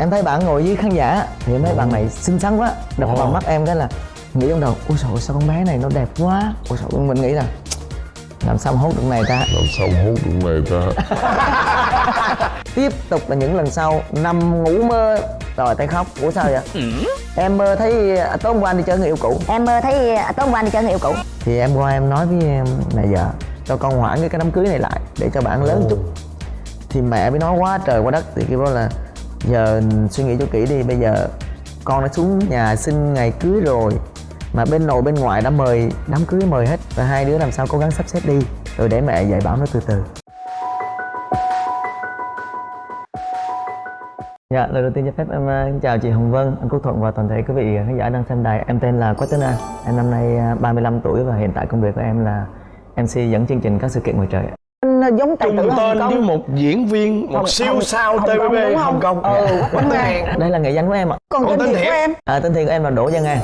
em thấy bạn ngồi với khán giả thì em thấy bạn này xinh xắn quá. Đập vào mắt em cái là nghĩ trong đầu ôi trời ơi, sao con bé này nó đẹp quá. Ôi trời ơi, mình nghĩ là làm sao mà hút được này ta? Làm sao hút được này ta? Tiếp tục là những lần sau nằm ngủ mơ. Rồi tay khóc. Ủa sao vậy? Em mơ thấy à, tối hôm qua anh đi chơi người yêu cũ. Em mơ thấy à, tối hôm qua anh đi chơi người yêu cũ. Thì em qua em nói với em là vợ cho con hoãn cái cái đám cưới này lại để cho bạn lớn chút. Thì mẹ mới nói quá trời quá đất. Thì kêu là giờ suy nghĩ cho kỹ đi bây giờ con đã xuống nhà xin ngày cưới rồi mà bên nội bên ngoại đã mời đám cưới mời hết và hai đứa làm sao cố gắng sắp xếp đi rồi để mẹ dạy bảo nó từ từ Dạ, lời đầu tiên cho phép em ờ, chào chị Hồng Vân, anh Quốc Thuận và toàn thể quý vị khán giả đang xem đài. Em tên là Quách Tuấn An, em năm nay ờ, 35 tuổi và hiện tại công việc của em là MC dẫn chương trình các sự kiện ngoài trời. Giống tài tử Hồng tên với một diễn viên một Hồng- siêu Hồng- sao Hồng TVB không? Hồng Kông Ừ, Dạ. Quách Tuấn An. Đây là nghệ danh của em ạ. Còn Còn tên tên thiệt của em À, tên thiệt của em là Đỗ Văn An.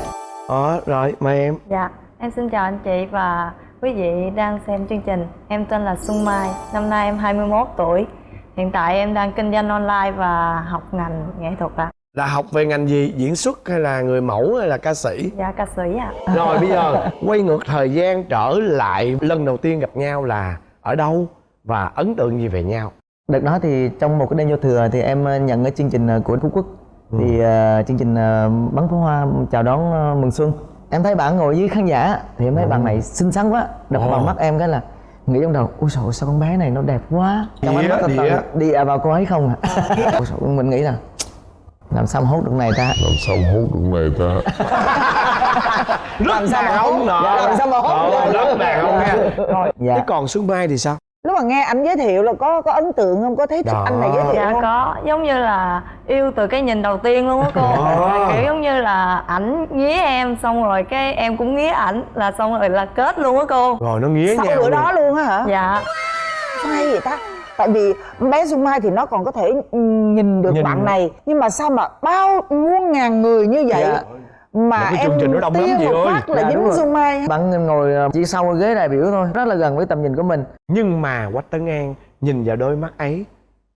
Ờ, rồi mời em Dạ, em xin chào anh chị và quý vị đang xem chương trình. Em tên là Xuân Mai, năm nay em 21 tuổi. Hiện tại em đang kinh doanh online và học ngành nghệ thuật ạ. là học về ngành gì diễn xuất hay là người mẫu hay là ca sĩ Dạ, ca sĩ ạ. rồi bây giờ quay ngược thời gian trở lại lần đầu tiên gặp nhau là ở đâu và ấn tượng gì về nhau? Đợt đó thì trong một cái đêm giao thừa thì em ờ, nhận cái chương trình ờ, của Phú Quốc. Thì ờ, chương trình ờ, bắn pháo hoa chào đón ờ, mừng xuân. Em thấy bạn ngồi với khán giả thì em thấy bạn này xinh xắn quá. Đập Ồ. vào mắt em cái là nghĩ trong đầu ôi trời sao con bé này nó đẹp quá. Trong ánh mắt là đĩa. toàn đi à vào cô ấy không à. Ôi trời mình nghĩ là làm sao mà hút được này ta? Làm sao mà hút được này ta? Rất đàn ông nọ. Dạ, làm sao mà hốt được. rất đàn ông nha. Rồi Dạ. thế còn xuân mai thì sao lúc mà nghe anh giới thiệu là có có ấn tượng không có thấy thích Đó. anh này giới thiệu Dạ không có, giống như là yêu từ cái nhìn đầu tiên luôn á cô. Kiểu giống như là ảnh nghía em xong rồi cái em cũng nghía ảnh là xong rồi là kết luôn á cô. rồi nó nghía sau bữa đó luôn á hả Dạ. sao hay vậy ta tại vì bé Xuân Mai thì nó còn có thể nhìn được Nhìn. bạn này nhưng mà sao mà bao muôn ngàn người như vậy Dạ. Mà Một cái em chương trình nó đông lắm chị ơi. là Dạ, dính rồi. Xuân Mai bạn ngồi ờ, chỉ sau ghế đại biểu thôi rất là gần với tầm nhìn của mình nhưng mà quách tấn an nhìn vào đôi mắt ấy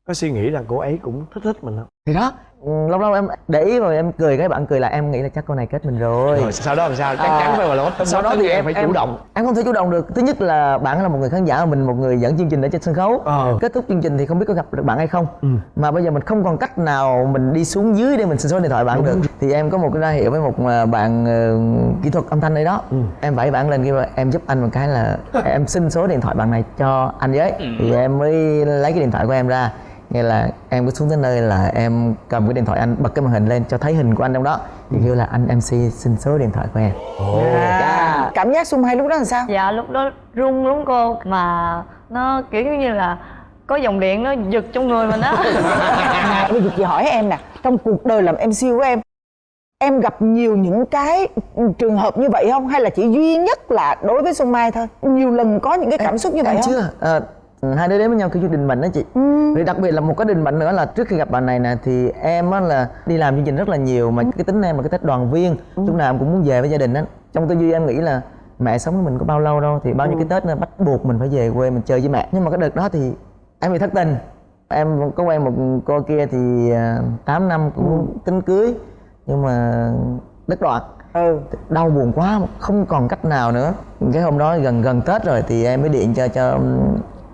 có suy nghĩ rằng cô ấy cũng thích thích mình không thì đó lâu lâu em để ý rồi em cười cái bạn cười là em nghĩ là chắc con này kết mình rồi. Rồi sau đó làm sao? Chắc À, chắn phải là quách tấn sau đó thì em phải em chủ động. em không thể chủ động được. Thứ nhất là bạn là một người khán giả mình một người dẫn chương trình ở trên sân khấu. Ờ. kết thúc chương trình thì không biết có gặp được bạn hay không. Ừ. mà bây giờ mình không còn cách nào mình đi xuống dưới để mình xin số điện thoại bạn được. thì em có một cái ra hiệu với một à, bạn ờ, kỹ thuật âm thanh đây đó. Ừ. em vẫy bạn lên kêu là em giúp anh một cái là em xin số điện thoại bạn này cho anh với. Thì em mới lấy cái điện thoại của em ra nghe là em cứ xuống tới nơi là em cầm cái điện thoại anh bật cái màn hình lên cho thấy hình của anh trong đó. Thì kêu là anh mc xin số điện thoại của em. À, cảm giác Xuân Mai lúc đó là sao? Dạ lúc đó run lắm cô. Mà nó kiểu như là có dòng điện nó giật trong người mình á. Bây giờ chị hỏi em nè trong cuộc đời làm MC của em em gặp nhiều những cái trường hợp như vậy không? Hay là chỉ duy nhất là đối với Xuân Mai thôi? Nhiều lần có những cái cảm xúc như vậy em không? chưa. Ờ, hai đứa đến với nhau kêu chuyện định mệnh đó chị. Ừ. rồi đặc biệt là một cái định mệnh nữa là trước khi gặp bạn này nè thì em á là đi làm chương trình rất là nhiều mà cái tính em là cái tết đoàn viên. Ừ. lúc nào em cũng muốn về với gia đình á. Trong tư duy em nghĩ là mẹ sống với mình có bao lâu đâu thì bao nhiêu Ừ. cái tết nó bắt buộc mình phải về quê mình chơi với mẹ. Nhưng mà cái đợt đó thì em bị thất tình. Em có quen một cô kia thì à, 8 năm cũng tính cưới nhưng mà đứt đoạn. Ừ. Đau buồn quá không còn cách nào nữa. Cái hôm đó gần gần tết rồi thì em mới điện cho cho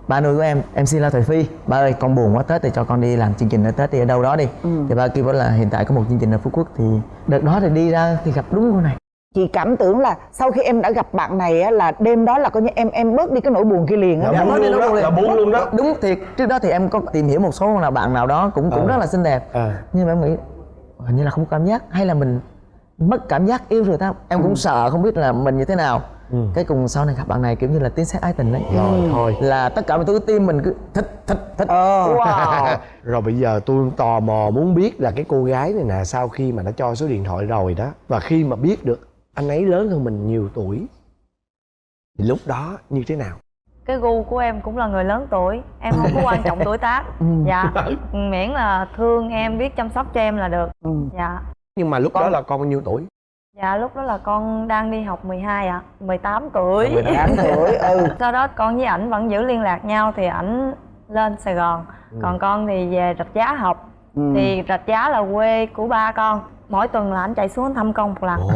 ba nuôi của em em xin la thoại phi. Ba ơi con buồn quá tết thì cho con đi làm chương trình ở tết đi ở đâu đó đi. Thì ba kêu bảo là hiện tại có một chương trình ở phú quốc thì đợt đó thì đi ra thì gặp đúng cô này. Chị cảm tưởng là sau khi em đã gặp bạn này á, là đêm đó là coi như em em bớt đi cái nỗi buồn kia liền á. Dạ, buồn nói đi luôn là liền. buồn luôn đó. đúng thiệt trước đó thì em có tìm hiểu một số là bạn nào đó cũng cũng Ờ. rất là xinh đẹp. Ờ. nhưng mà em nghĩ hình như là không có cảm giác. Hay là mình mất cảm giác yêu rồi ta. Em cũng sợ không biết là mình như thế nào Ừ. cái cùng sau này gặp bạn này kiểu như là tiếng sét ái tình đấy. Rồi thôi. Là tất cả mọi thứ tim mình cứ thích thích thích. Ờ. Wow. Rồi bây giờ tôi tò mò muốn biết là cái cô gái này nè sau khi mà đã cho số điện thoại rồi đó và khi mà biết được anh ấy lớn hơn mình nhiều tuổi thì lúc đó như thế nào? Cái gu của em cũng là người lớn tuổi Em không có quan trọng tuổi tác. Dạ Miễn là thương em, biết chăm sóc cho em là được. Ừ. Dạ. Nhưng mà lúc đó là con bao nhiêu tuổi Dạ lúc đó là con đang đi học 12 ạ, 18 tuổi. 18 tuổi ừ. Sau đó con với ảnh vẫn giữ liên lạc nhau thì ảnh lên Sài Gòn. Còn con thì về rạch giá học. Thì rạch giá là quê của ba con. Mỗi tuần là anh chạy xuống thăm con một lần. Ồ.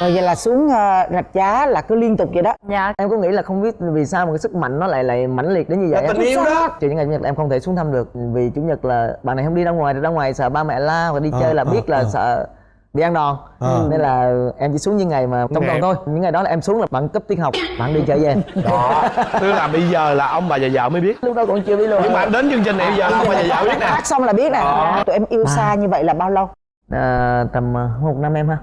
Rồi vậy là xuống ờ, rạch giá là cứ liên tục vậy đó? Dạ. Em có nghĩ là không biết vì sao mà cái sức mạnh nó lại lại mãnh liệt đến như vậy Là tình yêu đó. trừ những ngày chủ nhật em không thể xuống thăm được vì chủ nhật là bạn này không đi ra ngoài thì ra ngoài sợ ba mẹ la và đi Ờ, chơi là ờ, biết là ờ. sợ đi ăn đòn. Ờ. nên là em chỉ xuống những ngày mà trong tuần thôi. Những ngày đó là em xuống là bạn cấp tiết học bạn đi chơi về. Đó. Tức là bây giờ là ông bà và vợ mới biết. Lúc đó còn chưa biết luôn. Nhưng mà đến chương trình này bây giờ là ông bà và vợ biết nè. Hát xong là biết nè. Ờ. tụi em yêu xa như vậy là bao lâu? À, tầm à, một năm em ha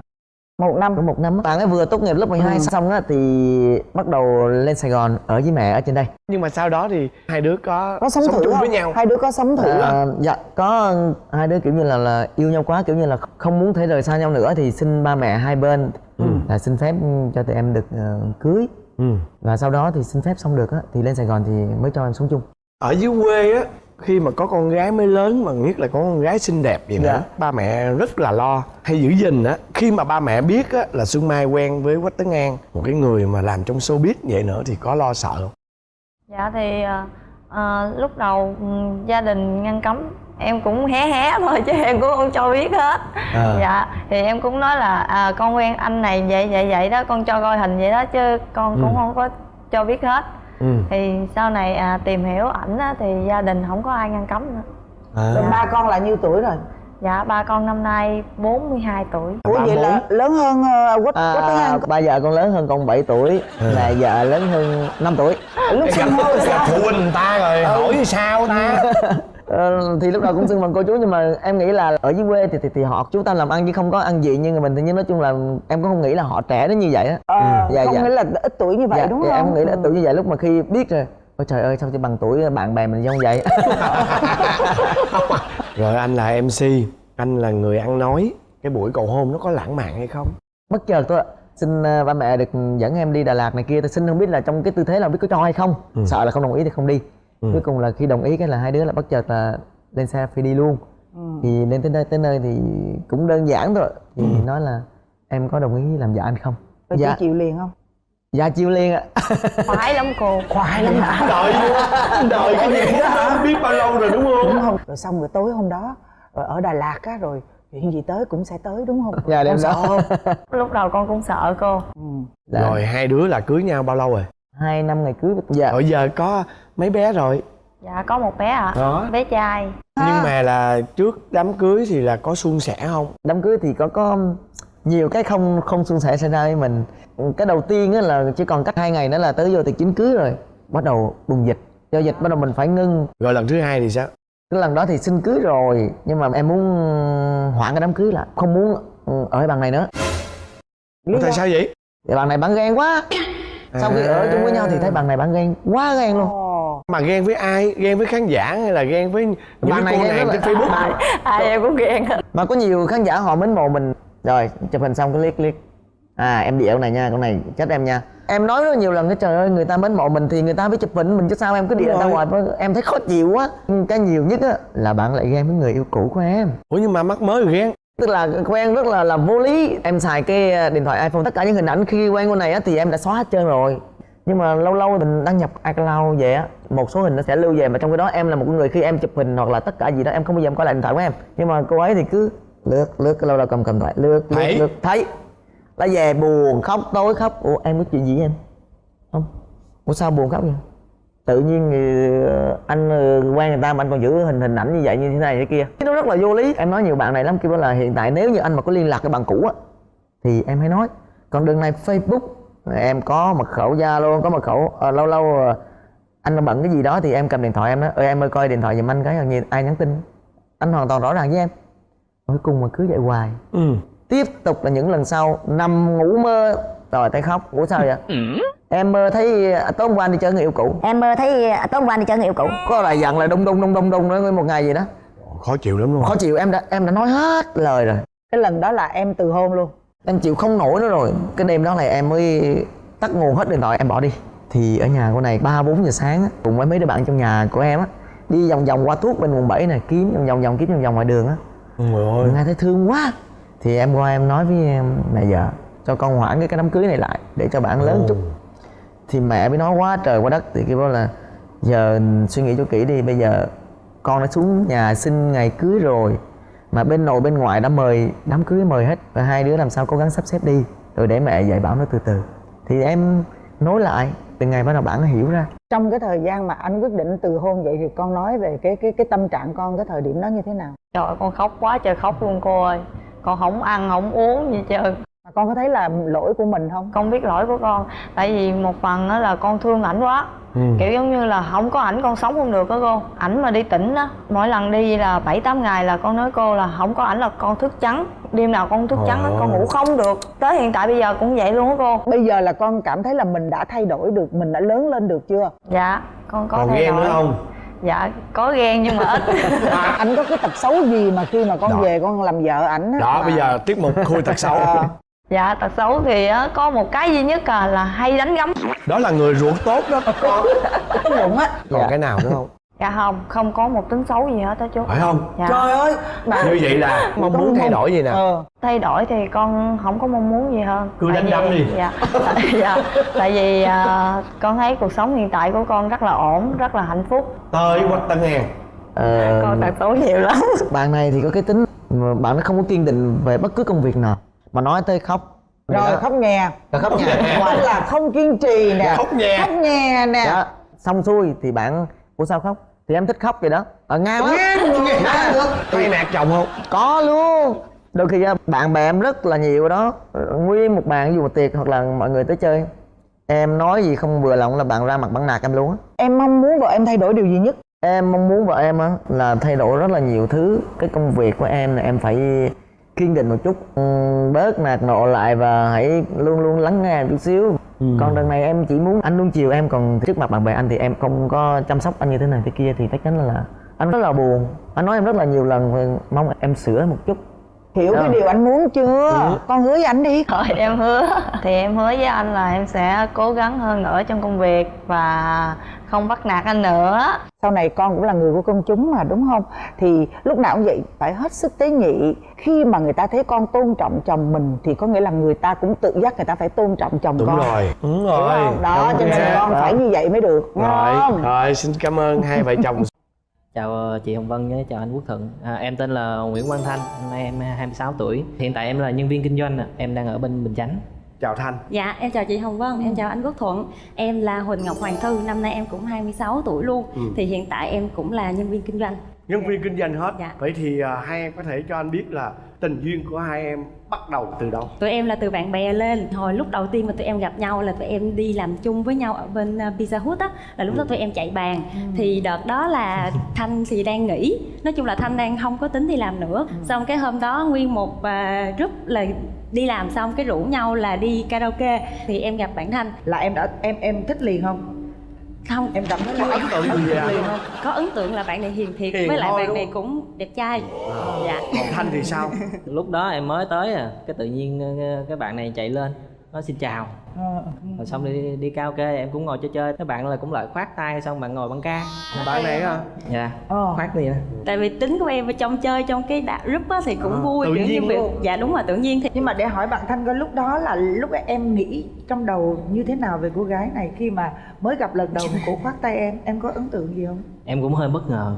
một năm. Có một năm bạn ấy vừa tốt nghiệp lớp 12 xong á thì bắt đầu lên Sài Gòn ở với mẹ ở trên đây. Nhưng mà sau đó thì hai đứa có, có sống, thử chung không? với nhau. Hai đứa có sống thử không? À, dạ có hai đứa kiểu như là là yêu nhau quá kiểu như là không muốn thể rời xa nhau nữa thì xin ba mẹ hai bên là xin phép cho tụi em được ờ, cưới. Ừ. và sau đó thì xin phép xong được á thì lên Sài Gòn thì mới cho em sống chung. Ở dưới quê á khi mà có con gái mới lớn mà nhất là có con gái xinh đẹp vậy nữa Dạ. ba mẹ rất là lo. Hay giữ gìn á khi mà ba mẹ biết á là xuân mai quen với quách tấn an một cái người mà làm trong showbiz vậy nữa thì có lo sợ không? Dạ thì ờ, ờ, lúc đầu ừ, gia đình ngăn cấm em cũng hé hé thôi chứ em cũng không cho biết hết. À. dạ thì em cũng nói là à, con quen anh này vậy vậy vậy đó con cho coi hình vậy đó chứ con cũng không có cho biết hết ừ. thì sau này à, tìm hiểu ảnh á, thì gia đình không có ai ngăn cấm nữa. Rồi à. ba con là nhiêu tuổi rồi? Dạ ba con năm nay 42 tuổi. Ủa vậy là lớn hơn uh, quách à, quách ba vợ con lớn hơn con 7 tuổi là vợ lớn hơn 5 tuổi. Lúc sinh sao? phụ huynh người ta rồi hỏi thì sao ta? Ờ, thì lúc đầu cũng xưng bằng cô chú nhưng mà em nghĩ là ở dưới quê thì thì, thì họ chúng ta làm ăn chứ không có ăn gì như người mình thì nhưng nói chung là em cũng không nghĩ là họ trẻ đến như vậy á. Ờ, Dạ, không dạ. nghĩa là ít tuổi như vậy dạ, đúng dạ, không? em nghĩ là Ừ. tự như vậy lúc mà khi biết rồi. Ôi trời ơi sao chỉ bằng tuổi bạn bè mình giống vậy? Rồi anh là mc anh là người ăn nói. Cái buổi cầu hôn nó có lãng mạn hay không? Bất chợt thôi ạ. Xin ờ, ba mẹ được dẫn em đi Đà Lạt này kia. Tôi xin không biết là trong cái tư thế là biết có cho hay không. Sợ là không đồng ý thì không đi. Cuối cùng là khi đồng ý cái là hai đứa là bất chợt là lên xe phi đi luôn. Thì lên tới nơi tới nơi thì cũng đơn giản thôi thì nói là em có đồng ý làm vợ anh không rồi dạ. chị chịu liền không? Dạ chiêu liên ạ. Khoái lắm cô. Khoái lắm hả? Đợi đợi cái gì đó hả? Biết bao lâu rồi đúng không? Đúng không? Rồi xong rồi tối hôm đó rồi ở Đà Lạt á rồi chuyện gì tới cũng sẽ tới đúng không? Dạ, đêm đó. lúc đầu con cũng sợ cô. Dạ. rồi hai đứa là cưới nhau bao lâu rồi? Hai năm ngày cưới dạ. rồi giờ có mấy bé rồi? Dạ có một bé ạ. Đó. bé trai. Nhưng mà là trước đám cưới thì là có suôn sẻ không? Đám cưới thì có có nhiều cái không không suôn sẻ xảy ra với mình. Cái đầu tiên á là chỉ còn cách hai ngày nữa là tới vô tiệc chính cưới rồi. Bắt đầu bùng dịch. Do dịch bắt đầu mình phải ngưng. Rồi lần thứ hai thì sao? Cái lần đó thì xin cưới rồi nhưng mà em muốn hoãn cái đám cưới lại không muốn ừ, ở bằng này nữa. Lý tại sao vậy? Thì bằng này bạn ghen quá. Sau khi ở chung với nhau thì thấy bằng này bạn ghen quá ghen luôn. Mà ghen với ai? Ghen với khán giả hay là ghen với những Bạn này cô ghen nàng trên facebook? Bạn- ai em cũng ghen mà có nhiều khán giả họ mến mộ mình rồi chụp hình xong cái liếc liếc. À em điệu này nha con này chết em nha. Em nói rất nhiều lần cái trời ơi người ta mến mộ mình thì người ta phải chụp hình mình chứ sao em cứ Đúng ra ngoài em thấy khó chịu quá. Cái nhiều nhất á là bạn lại ghen với người yêu cũ của em. Ủa nhưng mà mắc mới ghen. Tức là quen rất là là vô lý. Em xài cái ờ, điện thoại iphone tất cả những hình ảnh khi quen con này á thì em đã xóa hết trơn rồi. Nhưng mà lâu lâu mình đăng nhập iCloud về á một số hình nó sẽ lưu về mà trong cái đó em là một người khi em chụp hình hoặc là tất cả gì đó em không bao giờ em coi lại điện thoại của em. Nhưng mà cô ấy thì cứ lướt lướt lâu lâu cầm cầm thoại lướt lướt Thấy. lướt. Thấy. Là về buồn khóc tối khóc. Ủa em có chuyện gì với em? Không. Ủa sao buồn khóc vậy? Tự nhiên ờ, anh ờ, quen người ta mà anh còn giữ hình hình ảnh như vậy như thế này thế kia. Nó rất là vô lý. Em nói nhiều bạn này lắm kêu là hiện tại nếu như anh mà có liên lạc với bạn cũ á thì em hãy nói còn đường này facebook. Em có mật khẩu zalo có mật khẩu ờ, lâu lâu ờ, anh bận cái gì đó thì em cầm điện thoại em nói ơi em ơi coi điện thoại giùm anh cái nhiều ai nhắn tin. Anh hoàn toàn rõ ràng với em cuối cùng mà cứ vậy hoài. Ừ. Tiếp tục là những lần sau nằm ngủ mơ. Rồi tay khóc. Ngủ sao vậy? Em mơ thấy à, tối hôm qua đi chơi người yêu cũ. Em mơ thấy à, tối hôm qua đi chơi người yêu cũ. Có lại dặn là đông đông đông đông đông đó nguyên một ngày gì đó. Khó chịu lắm luôn. Khó chịu em đã em đã nói hết lời rồi. Cái lần đó là em từ hôn luôn. Em chịu không nổi nữa rồi. Cái đêm đó là em mới tắt nguồn hết điện thoại em bỏ đi. Thì ở nhà cô này ba bốn giờ sáng á, cùng với mấy đứa bạn trong nhà của em á đi vòng vòng qua thuốc bên quận 7 này kiếm vòng vòng vòng kiếm vòng vòng ngoài đường á Ôi ơi. Nghe thấy thương quá. Thì em qua em nói với em mẹ vợ cho con hoãn cái cái đám cưới này lại để cho bạn lớn chút. Thì mẹ mới nói quá trời quá đất. Thì kêu bảo là giờ suy nghĩ cho kỹ đi bây giờ con đã xuống nhà xin ngày cưới rồi mà bên nội bên ngoại đã mời đám cưới mời hết và hai đứa làm sao cố gắng sắp xếp đi rồi để mẹ dạy bảo nó từ từ. Thì em nối lại từ ngày bắt đầu bạn nó hiểu ra. Trong cái thời gian mà anh quyết định từ hôn vậy thì con nói về cái cái cái tâm trạng con cái thời điểm đó như thế nào? Trời ơi, con khóc quá trời khóc luôn cô ơi. Con không ăn không uống gì trơn. Mà con có thấy là lỗi của mình không? Con biết lỗi của con. Tại vì một phần đó là con thương ảnh quá. Kiểu giống như là không có ảnh con sống không được đó cô. Ảnh mà đi tỉnh á mỗi lần đi là bảy tám ngày là con nói cô là không có ảnh là con thức trắng đêm nào con thức trắng á con ngủ không được. Tới hiện tại bây giờ cũng vậy luôn á cô. Bây giờ là con cảm thấy là mình đã thay đổi được mình đã lớn lên được chưa? Dạ con có còn thay ghen đổi. nữa không? Dạ có ghen nhưng mà ít. Anh có cái tật xấu gì mà khi mà con Đó. về con làm vợ ảnh á? Đó mà- bây giờ tiết mục khui thật xấu. Ờ, dạ tật xấu thì á, có một cái duy nhất à, là hay đánh gấm. Đó là người ruột tốt đó. Con tốt bụng á. Còn Dạ. cái nào nữa không dạ không không có một tính xấu gì hết á chú. Phải không? Dạ. trời ơi bà như vậy là mong muốn thay đổi gì nè? Ờ. Thay đổi thì con không có mong muốn gì hơn. Cứ đánh đấm đi. dạ. Tại, dạ, tại vì à, con thấy cuộc sống hiện tại của con rất là ổn rất là hạnh phúc. Tới quách tân hèn Ờ, con tật xấu nhiều lắm. bạn này thì có cái tính bạn nó không có kiên định về bất cứ công việc nào. Mà nói tới khóc. Rồi Đó. khóc nhè. Rồi khóc nhà hoặc là không kiên trì nè. Khóc nhè. khóc nhè nè. Đó xong xuôi thì bạn ủa sao khóc? Thì em thích khóc vậy đó. Ở ngang lắm Ngang được. tay nạt chồng không? Có luôn. Đôi khi á, bạn bè em rất là nhiều đó. Nguyên một bàn dụ một tiệc hoặc là mọi người tới chơi em nói gì không vừa lòng là bạn ra mặt bạn nạt em luôn á. Em mong muốn vợ em thay đổi điều gì nhất? Em mong muốn vợ em á là thay đổi rất là nhiều thứ. Cái công việc của em là em phải kiên định một chút. Bớt nạt nộ lại và hãy luôn luôn lắng nghe em chút xíu Ừ. còn đợt này em chỉ muốn anh luôn chiều em còn trước mặt bạn bè anh thì em không có chăm sóc anh như thế này thế kia thì chắc chắn là, anh rất là buồn. Anh nói em rất là nhiều lần mong em sửa một chút hiểu cái Đó. điều anh muốn chưa? Con hứa với anh đi. Thôi em hứa. Thì em hứa với anh là em sẽ cố gắng hơn nữa trong công việc Và không bắt nạt anh nữa. Sau này con cũng là người của công chúng mà đúng không? Thì lúc nào cũng vậy phải hết sức tế nhị. Khi mà người ta thấy con tôn trọng chồng mình thì có nghĩa là người ta cũng tự giác người ta phải tôn trọng chồng đúng con. rồi. Đúng Hiểu rồi. không? đó cho nên con phải như vậy mới được đúng rồi không? rồi xin cảm ơn hai vợ chồng Chào ờ, chị Hồng Vân với chào anh Quốc Thuận. À, Em tên là Nguyễn Quang Thanh, năm nay em 26 tuổi. Hiện tại em là nhân viên kinh doanh, ạ. em đang ở bên Bình Chánh. Chào thanh. Dạ, em chào chị Hồng Vân, em chào anh Quốc Thuận. Em là Huỳnh Ngọc Hoàng Thư, năm nay em cũng 26 tuổi luôn. Thì hiện tại em cũng là nhân viên kinh doanh nhân viên kinh doanh hết. Dạ. vậy thì à, hai em có thể cho anh biết là tình duyên của hai em bắt đầu từ đâu? Tụi em là từ bạn bè lên. Hồi lúc đầu tiên mà tụi em gặp nhau là tụi em đi làm chung với nhau ở bên uh, Pizza Hut á Là lúc đó tụi em chạy bàn. Thì đợt đó là Thanh thì đang nghỉ. Nói chung là Thanh đang không có tính đi làm nữa. Xong cái hôm đó nguyên một uh, group là đi làm xong cái rủ nhau là đi karaoke. Thì em gặp bạn Thanh. Là em đã em em thích liền không Không, em cảm thấy có ấn tượng gì à có ấn tượng là bạn này hiền thiệt Hiền với lại bạn này cũng đẹp trai. Dạ. còn thanh thì sao? Lúc đó em mới tới à, cái tự nhiên ờ, cái bạn này chạy lên Nói xin chào. Rồi xong đi, đi karaoke em cũng ngồi chơi chơi. Cái bạn là cũng lại khoát tay xong bạn ngồi băng ca. Bạn này hả? Dạ, Ờ. khoát gì nè. Tại vì tính của em ở trong chơi trong cái đá- group á thì cũng À, vui tự kiểu như nhiên việc luôn. dạ đúng rồi tự nhiên thì nhưng mà để hỏi bạn thanh coi lúc đó là lúc em nghĩ trong đầu như thế nào về cô gái này khi mà mới gặp lần đầu cổ khoát tay em em có ấn tượng gì không? Em cũng hơi bất ngờ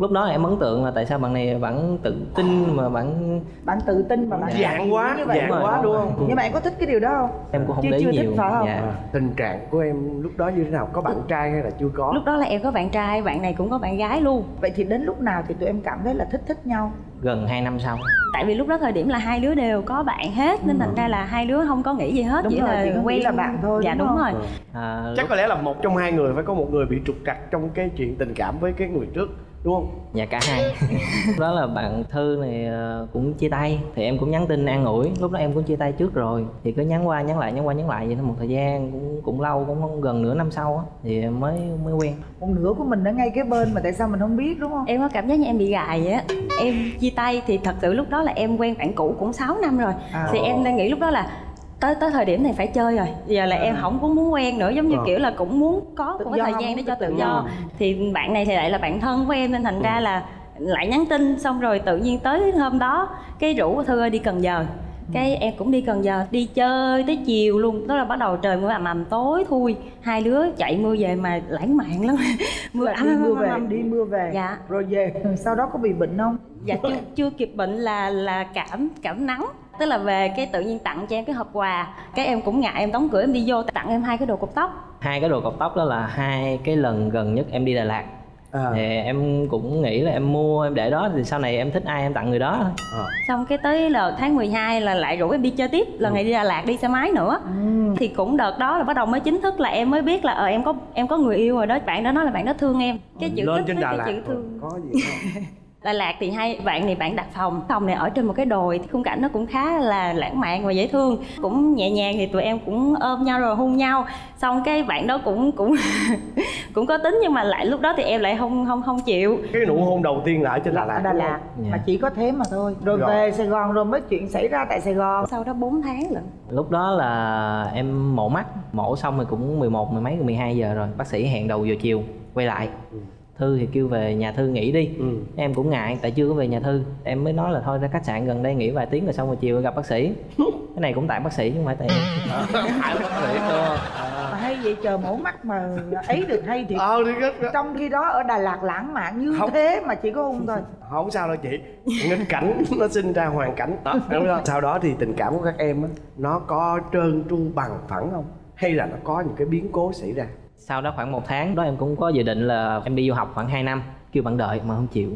Lúc đó em ấn tượng là tại sao bạn này bạn tự tin mà bạn bạn tự tin mà bạn dạng quá như vậy. dạng rồi, quá đúng không? Nhưng mà em có thích cái điều đó không? Em cũng không Chưa- để chưa thích nhiều. phải không? Dạ. À, tình trạng của em lúc đó như thế nào? Có bạn trai hay là chưa có? Lúc đó là em có bạn trai bạn này cũng có bạn gái luôn. Vậy thì đến lúc nào thì tụi em cảm thấy là thích thích nhau? Gần 2 năm sau. Tại vì lúc đó thời điểm là hai đứa đều có bạn hết nên thành ra là hai đứa không có nghĩ gì hết Đúng chỉ rồi, là chỉ quen. là bạn thôi, dạ đúng đúng, rồi. À, chắc lúc- có lẽ là một trong hai người phải có một người bị trục trặc trong cái chuyện tình cảm với cái người trước đúng không? Dạ cả hai. Lúc đó là bạn Thư này ờ, cũng chia tay. Thì em cũng nhắn tin an ủi. Lúc đó em cũng chia tay trước rồi. Thì cứ nhắn qua nhắn lại nhắn qua nhắn lại vậy thôi. Một thời gian cũng cũng lâu cũng không gần nửa năm sau á Thì em mới mới quen. Một nửa của mình ở ngay cái bên mà tại sao mình không biết đúng không? Em có cảm giác như em bị gài vậy á. Em chia tay thì thật sự lúc đó là em quen bạn cũ cũng 6 năm rồi. À. thì em đang nghĩ lúc đó là tới tới thời điểm này phải chơi rồi. Giờ là em không có muốn quen nữa giống như Ờ. kiểu là cũng muốn có cái do, thời gian để cho tự do. thì bạn này thì lại là bạn thân của em nên thành ra là lại nhắn tin xong rồi tự nhiên tới hôm đó cái rủ thư ơi đi cần giờ. Cái em cũng đi Cần Giờ đi chơi tới chiều luôn. Đó là bắt đầu trời mưa ầm ầm tối thui. Hai đứa chạy mưa về mà lãng mạn lắm. Mưa ầm ầm mưa về đi mưa về. Dạ. rồi về sau đó có bị bệnh không? Dạ chưa, chưa kịp bệnh là là cảm cảm nắng tức là về cái tự nhiên tặng cho em cái hộp quà cái em cũng ngại em đóng cửa em đi vô tặng em hai cái đồ cột tóc. Hai cái đồ cột tóc đó là hai cái lần gần nhất em đi Đà Lạt. À. thì em cũng nghĩ là em mua em để đó thì sau này em thích ai em tặng người đó. Thôi à. xong cái tới là tháng 12 là lại rủ em đi chơi tiếp lần này đi Đà Lạt đi xe máy nữa. Thì cũng đợt đó là bắt đầu mới chính thức là em mới biết là ờ em có em có người yêu rồi đó bạn đó nói là bạn đó thương em. Cái chữ lên thích trên Đà cái Lạt chữ thương. Có gì không Đà Lạt thì hai bạn này bạn đặt phòng phòng này ở trên một cái đồi khung cảnh nó cũng khá là lãng mạn và dễ thương. Cũng nhẹ nhàng thì tụi em cũng ôm nhau rồi hôn nhau. Xong cái bạn đó cũng cũng cũng có tính nhưng mà lại lúc đó thì em lại không không không chịu. Cái nụ hôn đầu tiên là ở trên Đà Lạt Đà Lạt? Dạ. mà chỉ có thế mà thôi. Rồi, Rồi. về Sài Gòn rồi mới chuyện xảy ra tại Sài Gòn. Sau đó 4 tháng lận. Lúc đó là em mổ mắt mổ xong rồi cũng 11 mười mấy 12 giờ rồi. Bác sĩ hẹn đầu giờ chiều quay lại thư thì kêu về nhà thư nghỉ đi. Ừ. em cũng ngại tại chưa có về nhà thư. Em mới nói là thôi ra khách sạn gần đây nghỉ vài tiếng rồi xong rồi chiều gặp bác sĩ. Cái này cũng tại bác sĩ chứ không phải tại em. Tại bác sĩ mà hay vậy chờ mổ mắt mà ấy được hay thì ờ đi kết trong khi đó ở Đà Lạt lãng mạn như Không. thế mà chỉ có hôn thôi. Không sao đâu chị. Nghịch cảnh nó sinh ra hoàn cảnh đó đúng không? Sau đó thì tình cảm của các em á nó có trơn tru bằng phẳng không? Hay là nó có những cái biến cố xảy ra sau đó khoảng một tháng đó em cũng có dự định là em đi du học khoảng 2 năm kêu bạn đợi mà không chịu.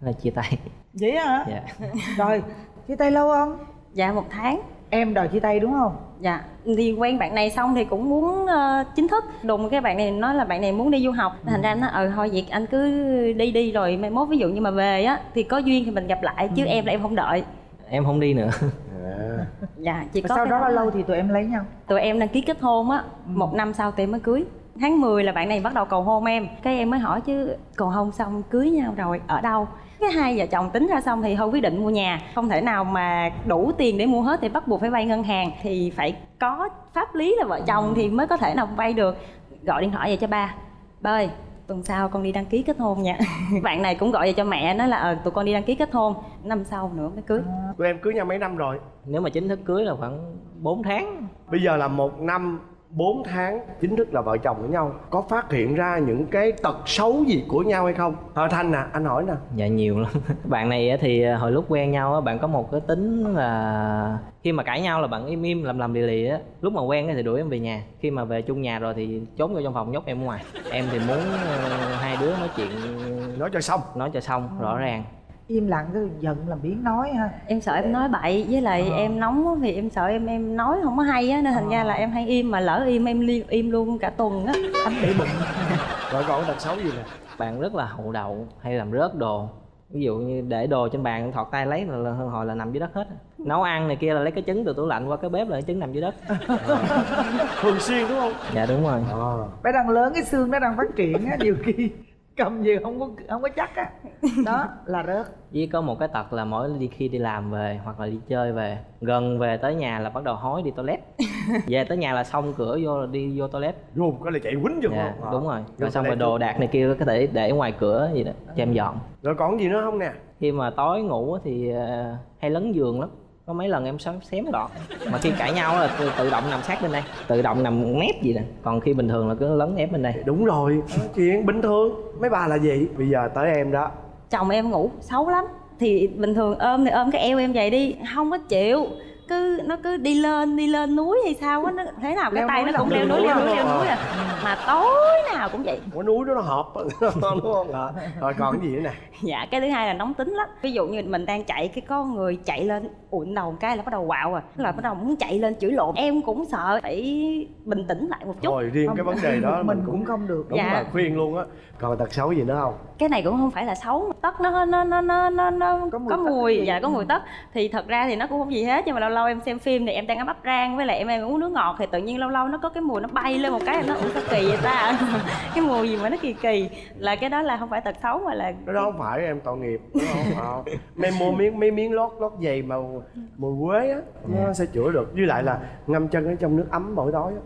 Là chia tay. Vậy hả? Dạ. Rồi chia tay lâu không? Dạ một tháng. Em đòi chia tay đúng không? Dạ, thì quen bạn này xong thì cũng muốn ờ, chính thức. Đùng cái bạn này nói là bạn này muốn đi du học. Thành ra nó ờ thôi vậy anh cứ đi đi rồi mai mốt ví dụ như mà về á Thì có duyên thì mình gặp lại chứ em là em không đợi. Em không đi nữa. À. Dạ, chỉ Và có sau đó bao lâu thì tụi em lấy nhau? Tụi em đăng ký kết hôn á, một năm sau tụi em mới cưới Tháng 10 là bạn này bắt đầu cầu hôn em. Cái em mới hỏi chứ cầu hôn xong cưới nhau rồi ở đâu? Cái hai vợ chồng tính ra xong thì thôi quyết định mua nhà. Không thể nào mà đủ tiền để mua hết thì bắt buộc phải vay ngân hàng. Thì phải có pháp lý là vợ chồng thì mới có thể nào vay được. Gọi điện thoại về cho ba. Ba ơi tuần sau con đi đăng ký kết hôn nha. Bạn này cũng gọi về cho mẹ nói là ờ tụi con đi đăng ký kết hôn năm sau nữa mới cưới. Tụi em cưới nhau mấy năm rồi? Nếu mà chính thức cưới là khoảng 4 tháng. Bây giờ là một năm 4 tháng chính thức là vợ chồng với nhau có phát hiện ra những cái tật xấu gì của nhau hay không? Ờ thanh nè anh hỏi nè. Dạ nhiều lắm. Bạn này thì à, hồi lúc quen nhau á bạn có một cái tính là khi mà cãi nhau là bạn im im làm làm lì lì á. Lúc mà quen á thì đuổi em về nhà. Khi mà về chung nhà rồi thì trốn vô trong phòng nhốt em ở ngoài. Em thì muốn ờ, hai đứa nói chuyện nói cho xong. Nói cho xong rõ ràng im lặng cái giận làm biến nói ha. Em sợ em nói bậy với lại em nóng thì em sợ em em nói không có hay á nên thành ra là em hay im mà lỡ im em li, im luôn cả tuần á. Anh để bụng. Rồi còn cái tật xấu gì nè? Bạn rất là hậu đậu hay làm rớt đồ. Ví dụ như để đồ trên bàn thọt tay lấy là, là hồi là nằm dưới đất hết. Nấu ăn này kia là lấy cái trứng từ tủ lạnh qua cái bếp là cái trứng nằm dưới đất. Thường xuyên đúng không? Dạ đúng rồi. Ờ. Bé đang lớn cái xương nó đang phát triển á nhiều khi cầm gì không có không có chắc á. Đó là rớt. Với có một cái tật là mỗi đi khi đi làm về hoặc là đi chơi về gần về tới nhà là bắt đầu hối đi toilet. Về tới nhà là xong cửa vô là đi vô toilet. Vô cái là chạy quýnh vô. Dạ không? Ờ. đúng rồi. Vô rồi xong rồi đồ đạc này kia có thể để ngoài cửa gì đó cho em dọn. Rồi còn gì nữa không nè? Khi mà tối ngủ á thì ờ, hay lấn giường lắm có mấy lần em xém xém gọn mà khi cãi nhau là tự, tự động nằm sát bên đây. Tự động nằm nép gì nè. Còn khi bình thường là cứ lấn ép bên đây. Đúng rồi. Chuyện bình thường. Mấy bà là gì? Bây giờ tới em đó. Chồng em ngủ xấu lắm. Thì bình thường ôm thì ôm cái eo em vậy đi. Không có chịu cứ nó cứ đi lên đi lên núi hay sao á nó thế nào cái Leo tay nó cũng leo núi leo núi leo núi à. Mà tối nào cũng vậy. Có núi đó nó hợp đúng không? Ạ rồi còn cái gì nữa nè? Dạ cái thứ hai là nóng tính lắm. Ví dụ như mình đang chạy cái có người chạy lên ụn đầu một cái là bắt đầu quạo à là bắt đầu muốn chạy lên chửi lộn. Em cũng sợ phải bình tĩnh lại một chút. Rồi riêng cái vấn đề đó mình cũng không được. đúng Dạ. là khuyên luôn á. Còn tật xấu gì nữa không? Cái này cũng không phải là xấu tất nó nó nó nó nó, nó Có có mùi mùi, cái gì? dạ có mùi tất. Thì thật ra thì nó cũng không gì hết nhưng mà lâu lâu em xem phim thì em đang ấm ấp rang với lại em, em uống nước ngọt thì tự nhiên lâu lâu nó có cái mùi nó bay lên một cái em nó ủa sao kỳ vậy ta? Cái mùi gì mà nó kỳ kỳ? Là cái đó là không phải tật xấu mà là cái đó không phải em tội nghiệp. Đúng không mấy mua miếng mấy miếng lót lót giày mà mùi quế á nó sẽ chữa được. Với lại là ngâm chân ở trong nước ấm mỗi tối á.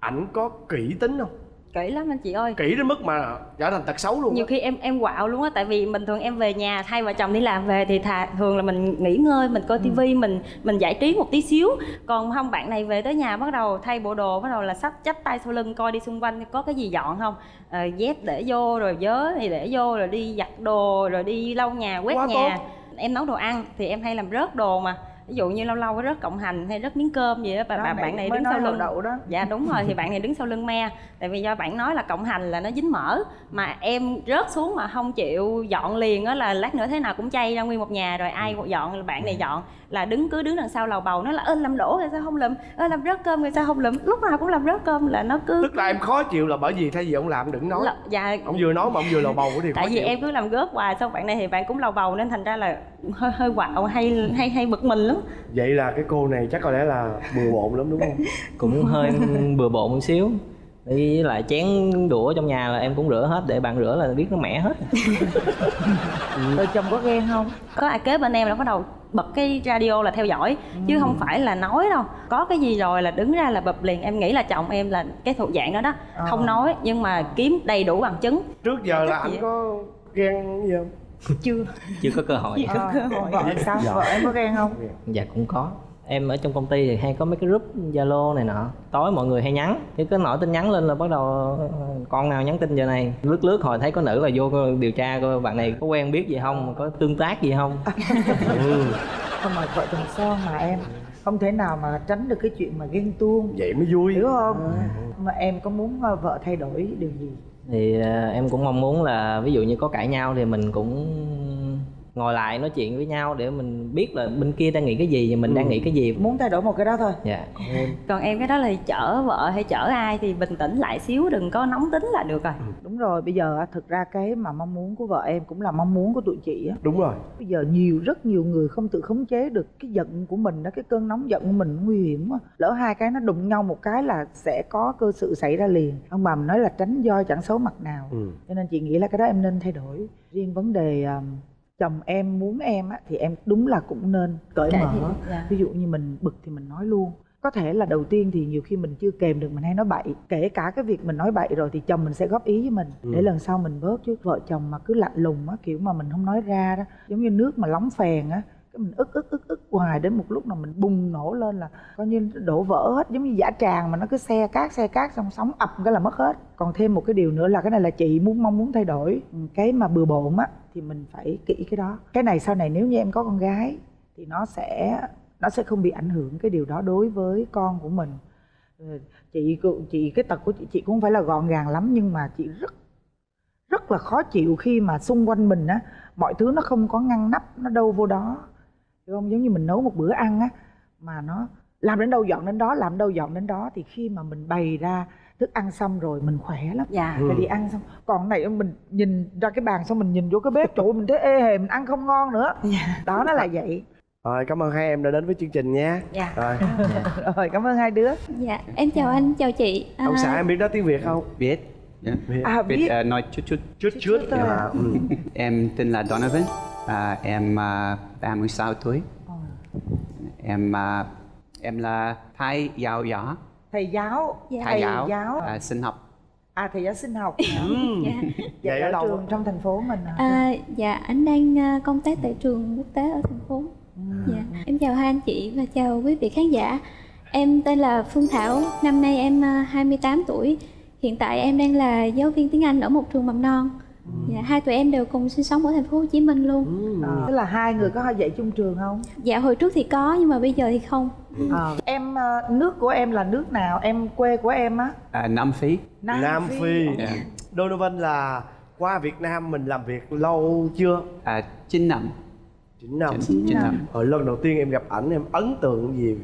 Ảnh có kỹ tính không kỹ lắm anh chị ơi. Kỹ đến mức mà trở thành tật xấu luôn nhiều á. khi em em quạo luôn á tại vì bình thường em về nhà hai vợ chồng đi làm về thì thà thường là mình nghỉ ngơi mình coi tivi mình mình giải trí một tí xíu. Còn không bạn này về tới nhà bắt đầu thay bộ đồ bắt đầu là sắp chắp tay sau lưng coi đi xung quanh có cái gì dọn không. Ờ, dép để vô rồi vớ thì để vô rồi đi giặt đồ rồi đi lau nhà quét Quá nhà. tốt. em nấu đồ ăn thì em hay làm rớt đồ mà ví dụ như lâu lâu có rớt cộng hành hay rớt miếng cơm gì đó bà, Đó, bà bạn này đứng sau lưng. đậu đó. dạ đúng rồi thì bạn này đứng sau lưng me. Tại vì do bạn nói là cộng hành là nó dính mỡ. Mà em rớt xuống mà không chịu dọn liền á là lát nữa thế nào cũng chay ra nguyên một nhà rồi ai dọn là bạn này dọn là đứng cứ đứng đằng sau lầu bầu nó là ơ làm đổ rồi sao không lụm ơ làm rớt cơm rồi sao không lụm lúc nào cũng làm rớt cơm là nó cứ tức là em khó chịu là bởi vì thay vì ông làm đừng nói. Là- dạ. Ông vừa nói mà ông vừa lầu bầu thì khó tại vì chịu. em cứ làm góp hoài xong bạn này thì bạn cũng lầu bầu nên thành ra là hơi hơi quạo hay hay hay bực mình lắm. Vậy là cái cô này chắc có lẽ là bừa bộn lắm đúng không? Cũng hơi bừa bộn một xíu. Với lại chén đũa trong nhà là em cũng rửa hết để bạn rửa là biết nó mẻ hết. Vợ chồng có ghen không? Có ai kế bên em là bắt đầu bật cái radio là theo dõi chứ không phải là nói đâu. Có cái gì rồi là đứng ra là bập liền em nghĩ là chồng em là cái thuộc dạng đó đó. Không nói nhưng mà kiếm đầy đủ bằng chứng. Trước giờ là anh có ghen gì không? Chưa. Chưa có cơ hội. Ờ, vợ sao vợ em có ghen không? Dạ cũng có em ở trong công ty thì hay có mấy cái group zalo này nọ. Tối mọi người hay nhắn thì cứ nổi tin nhắn lên là bắt đầu ờ, con nào nhắn tin giờ này. Lướt lướt hồi thấy có nữ là vô điều tra coi bạn này có quen biết gì không có tương tác gì không. Ừ. không mà vợ chồng son mà em không thể nào mà tránh được cái chuyện mà ghen tuông. Vậy mới vui. Hiểu không? Mà em có muốn ờ, vợ thay đổi điều gì? Thì ờ, em cũng mong muốn là ví dụ như có cãi nhau thì mình cũng ngồi lại nói chuyện với nhau để mình biết là bên kia đang nghĩ cái gì và mình đang nghĩ cái gì. Muốn thay đổi một cái đó thôi. Dạ. Còn em cái đó là chở vợ hay chở ai thì bình tĩnh lại xíu đừng có nóng tính là được rồi. Đúng rồi bây giờ thực ra cái mà mong muốn của vợ em cũng là mong muốn của tụi chị á. Đúng rồi. Bây giờ nhiều rất nhiều người không tự khống chế được cái giận của mình đó cái cơn nóng giận của mình nguy hiểm quá. Lỡ hai cái nó đụng nhau một cái là sẽ có cơ sự xảy ra liền. Ông bà mình nói là tránh do chẳng xấu mặt nào. Ừ. cho nên chị nghĩ là cái đó em nên thay đổi. Riêng vấn đề um, chồng em muốn em á thì em đúng là cũng nên cởi mở dạ. ví dụ như mình bực thì mình nói luôn có thể là đầu tiên thì nhiều khi mình chưa kèm được mình hay nói bậy kể cả cái việc mình nói bậy rồi thì chồng mình sẽ góp ý với mình Ừ. để lần sau mình bớt chứ vợ chồng mà cứ lạnh lùng á kiểu mà mình không nói ra đó giống như nước mà lóng phèn á mình ức ức ức ức hoài đến một lúc nào mình bùng nổ lên là coi như đổ vỡ hết, giống như giả tràng mà nó cứ xe cát xe cát xong sóng ập cái là mất hết. Còn thêm một cái điều nữa là cái này là chị muốn, mong muốn thay đổi. Ừ, cái mà bừa bộn á, thì mình phải kỹ cái đó. Cái này sau này nếu như em có con gái thì nó sẽ nó sẽ không bị ảnh hưởng cái điều đó đối với con của mình. Ừ, chị chị, cái tật của chị chị cũng không phải là gọn gàng lắm nhưng mà chị rất rất là khó chịu khi mà xung quanh mình á, mọi thứ nó không có ngăn nắp, nó đâu vô đó hiểu không giống như mình nấu một bữa ăn á mà nó làm đến đâu dọn đến đó làm đâu dọn đến đó thì khi mà mình bày ra thức ăn xong rồi mình khỏe lắm. Dạ. Ừ. vì ăn xong còn cái này mình nhìn ra cái bàn xong mình nhìn vô cái bếp chỗ mình thấy ê hề mình ăn không ngon nữa. Đó nó là vậy. Rồi cảm ơn hai em đã đến với chương trình nha. Dạ. rồi. Rồi cảm ơn hai đứa. Dạ, em chào anh, chào chị. À, ông xã em biết nói tiếng việt không? Biết. Dạ. biết. À biết biết. ờ, nói chút chút. Chút chút thôi. À. à, ừ. em tên là Donovan à, em uh, 36 tuổi. Em à, em là thầy giáo giáo thầy giáo. Dạ. thầy giáo, giáo. À, sinh học. À thầy giáo sinh học. Dạ. vậy Vậy ở ở đâu? trường trong thành phố mình à, À, dạ, anh đang à, công tác tại trường quốc tế ở thành phố. Dạ, em chào hai anh chị và chào quý vị khán giả. Em tên là Phương Thảo, năm nay em à, 28 tuổi. Hiện tại em đang là giáo viên tiếng Anh ở một trường mầm non. Dạ, hai tụi em đều cùng sinh sống ở thành phố Hồ Chí Minh luôn. À, tức là hai người có dạy chung trường không? Dạ, hồi trước thì có nhưng mà bây giờ thì không. à. em ờ, nước của em là nước nào? Em quê của em á? À, Nam Phi. Nam phi. Dạ. donovan là qua việt nam mình làm việc lâu chưa? À, 9 năm. 9 năm. Chín- chín năm. Hồi lần đầu tiên em gặp ảnh em ấn tượng gì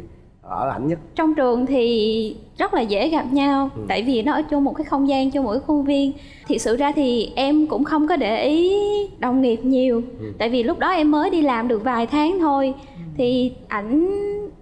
ở ảnh nhất. Trong trường thì rất là dễ gặp nhau tại vì nó ở chung một cái không gian một cái khuôn viên. Thiệt sự ra thì em cũng không có để ý đồng nghiệp nhiều tại vì lúc đó em mới đi làm được vài tháng thôi. Thì ảnh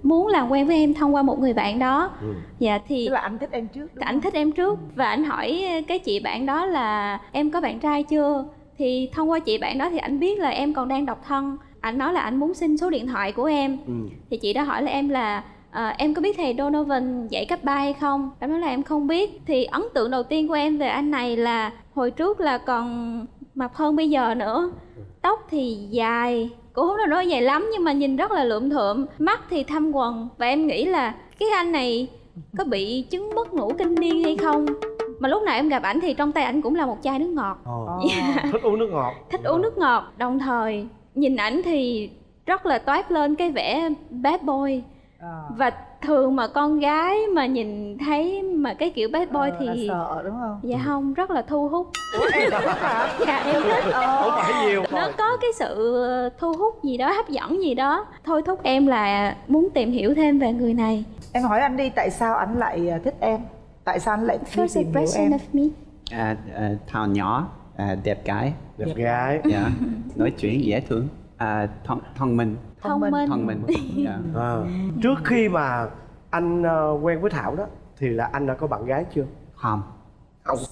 muốn làm quen với em thông qua một người bạn đó. Dạ thì tức là anh thích em trước đúng ảnh thích em trước. Và ảnh hỏi cái chị bạn đó là em có bạn trai chưa? Thì thông qua chị bạn đó thì ảnh biết là em còn đang độc thân. Ảnh nói là ảnh muốn xin số điện thoại của em. Ừ. thì chị đó hỏi là em là à, em có biết thầy Donovan dạy cấp 3 hay không? Em nói là em không biết. Thì ấn tượng đầu tiên của em về anh này là hồi trước là còn mập hơn bây giờ nữa. Tóc thì dài cũng không được nói dài lắm nhưng mà nhìn rất là lượm thượm. Mắt thì thâm quần và em nghĩ là cái anh này có bị chứng mất ngủ kinh niên hay không? Mà lúc nào em gặp ảnh thì trong tay ảnh cũng là một chai nước ngọt. Dạ. thích uống nước ngọt. Thích uống nước ngọt. Đồng thời nhìn ảnh thì rất là toát lên cái vẻ bad boy và thường mà con gái mà nhìn thấy mà cái kiểu bad boy thì Ờ, sợ đúng không? dạ không rất là thu hút. Dạ em thích. Không phải nhiều nó có cái sự thu hút gì đó hấp dẫn gì đó. Thôi thúc em là muốn tìm hiểu thêm về người này. Em hỏi anh đi tại sao anh lại à, thích em? Tại sao anh lại first tìm hiểu em? of me. À, à, thảo nhỏ à, đẹp gái. Đẹp gái. Dạ nói chuyện dễ thương à, thông, thông minh. Thông minh. Thông minh. Dạ. à. trước khi mà anh ờ, quen với thảo đó thì là anh đã có bạn gái chưa? Không.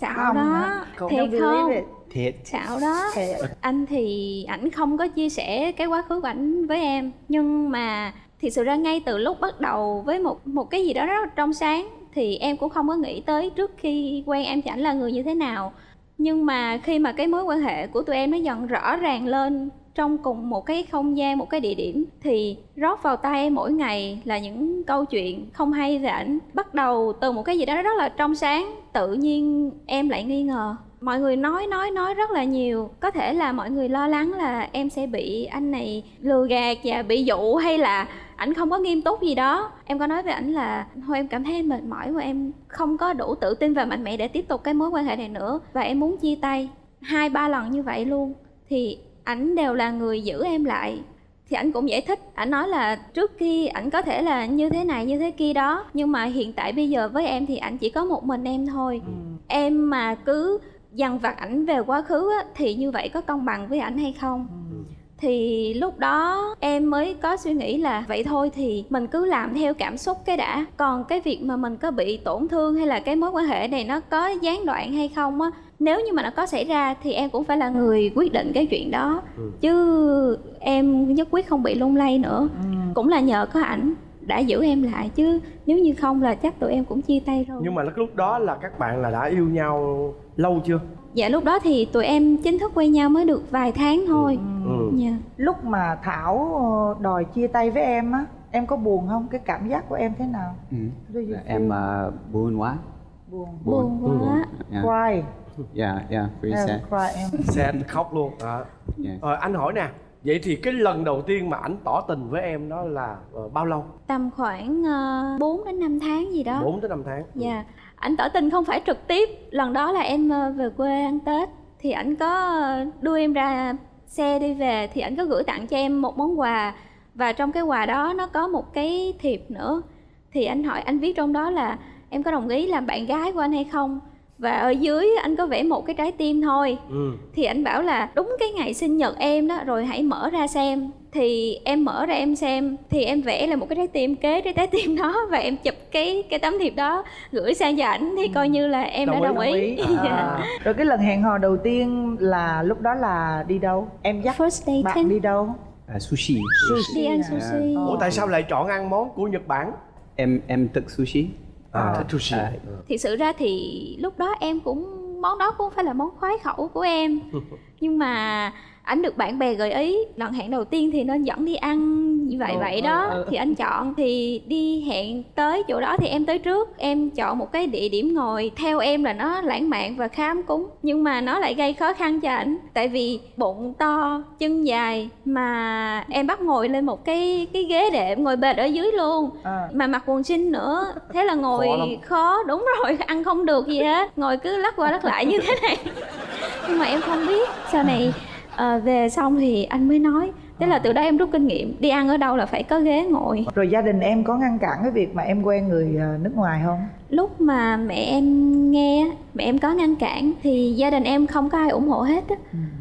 Xạo đó. Không, thiệt không? thiệt. Xạo đó. Thiệt. anh thì ảnh không có chia sẻ cái quá khứ của ảnh với em. Nhưng mà thì sự ra ngay từ lúc bắt đầu với một một cái gì đó rất là trong sáng thì em cũng không có nghĩ tới trước khi quen em thì ảnh là người như thế nào. Nhưng mà khi mà cái mối quan hệ của tụi em nó dần rõ ràng lên trong cùng một cái không gian, một cái địa điểm thì rót vào tay em mỗi ngày là những câu chuyện không hay về ảnh. Bắt đầu từ một cái gì đó rất là trong sáng, tự nhiên em lại nghi ngờ. Mọi người nói nói nói rất là nhiều. Có thể là mọi người lo lắng là em sẽ bị anh này lừa gạt và bị dụ hay là ảnh không có nghiêm túc gì đó. Em có nói với ảnh là, thôi em cảm thấy em mệt mỏi và em không có đủ tự tin và mạnh mẽ để tiếp tục cái mối quan hệ này nữa và em muốn chia tay. Hai, ba lần như vậy luôn. Thì ảnh đều là người giữ em lại. Thì ảnh cũng giải thích ảnh nói là trước khi ảnh có thể là như thế này như thế kia đó nhưng mà hiện tại bây giờ với em thì ảnh chỉ có một mình em thôi. Em mà cứ dằn vặt ảnh về quá khứ á, thì như vậy có công bằng với ảnh hay không? Thì lúc đó em mới có suy nghĩ là vậy thôi thì mình cứ làm theo cảm xúc cái đã. Còn cái việc mà mình có bị tổn thương hay là cái mối quan hệ này nó có gián đoạn hay không á nếu như mà nó có xảy ra thì em cũng phải là người quyết định cái chuyện đó. Chứ em nhất quyết không bị lung lay nữa. Cũng là nhờ có ảnh đã giữ em lại chứ nếu như không là chắc tụi em cũng chia tay rồi. Nhưng mà lúc đó là các bạn là đã yêu nhau lâu chưa? Dạ lúc đó thì tụi em chính thức quen nhau mới được vài tháng thôi. Ừ. dạ. Lúc mà thảo ờ, đòi chia tay với em á em có buồn không? Cái cảm giác của em thế nào? Ừ. Em uh, buồn quá. Buồn. Buồn. Quá. Dạ. Cry dạ dạ em sad. sẽ khóc luôn. À. dạ. Ờ, anh hỏi nè vậy thì cái lần đầu tiên mà ảnh tỏ tình với em đó là ờ, bao lâu? Tầm khoảng uh, 4 đến 5 tháng gì đó. 4 tới 5 tháng. Dạ, ảnh tỏ tình không phải trực tiếp. Lần đó là em ờ, về quê ăn Tết. Thì ảnh có ờ, đưa em ra xe đi về. Thì ảnh có gửi tặng cho em một món quà. Và trong cái quà đó nó có một cái thiệp nữa. Thì anh hỏi anh viết trong đó là em có đồng ý làm bạn gái của anh hay không? Và ở dưới anh có vẽ một cái trái tim thôi. ừ. Thì anh bảo là đúng cái ngày sinh nhật em đó rồi hãy mở ra xem. Thì em mở ra em xem thì em vẽ là một cái trái tim kế cái trái tim đó và em chụp cái cái tấm thiệp đó gửi sang cho ảnh. Thì coi như là em đã đồng ý, Dạ. À. rồi cái lần hẹn hò đầu tiên là lúc đó là đi đâu? Em dắt First date bạn đi đâu? À, sushi. Đi ăn sushi ủa tại sao lại chọn ăn món của nhật bản? Em em thích sushi à, thích sushi à, thì sự ra thì lúc đó em cũng món đó cũng phải là món khoái khẩu của em. Nhưng mà ảnh được bạn bè gợi ý lần hẹn đầu tiên thì nên dẫn đi ăn như vậy vậy đó. thì anh chọn thì đi hẹn tới chỗ đó thì em tới trước. Em chọn một cái địa điểm ngồi theo em là nó lãng mạn và khá ấm cúng. Nhưng mà nó lại gây khó khăn cho ảnh tại vì bụng to chân dài mà em bắt ngồi lên một cái cái ghế đệm ngồi bệt ở dưới luôn. À. mà mặc quần jean nữa thế là ngồi Khó lắm. khó đúng rồi ăn không được gì hết. Ngồi cứ lắc qua lắc lại như thế này. Nhưng mà em không biết sau này ờ, về xong thì anh mới nói. Thế là từ đó em rút kinh nghiệm. Đi ăn ở đâu là phải có ghế ngồi. Rồi gia đình em có ngăn cản cái việc mà em quen người ờ, nước ngoài không? Lúc mà mẹ em nghe mẹ em có ngăn cản thì gia đình em không có ai ủng hộ hết á.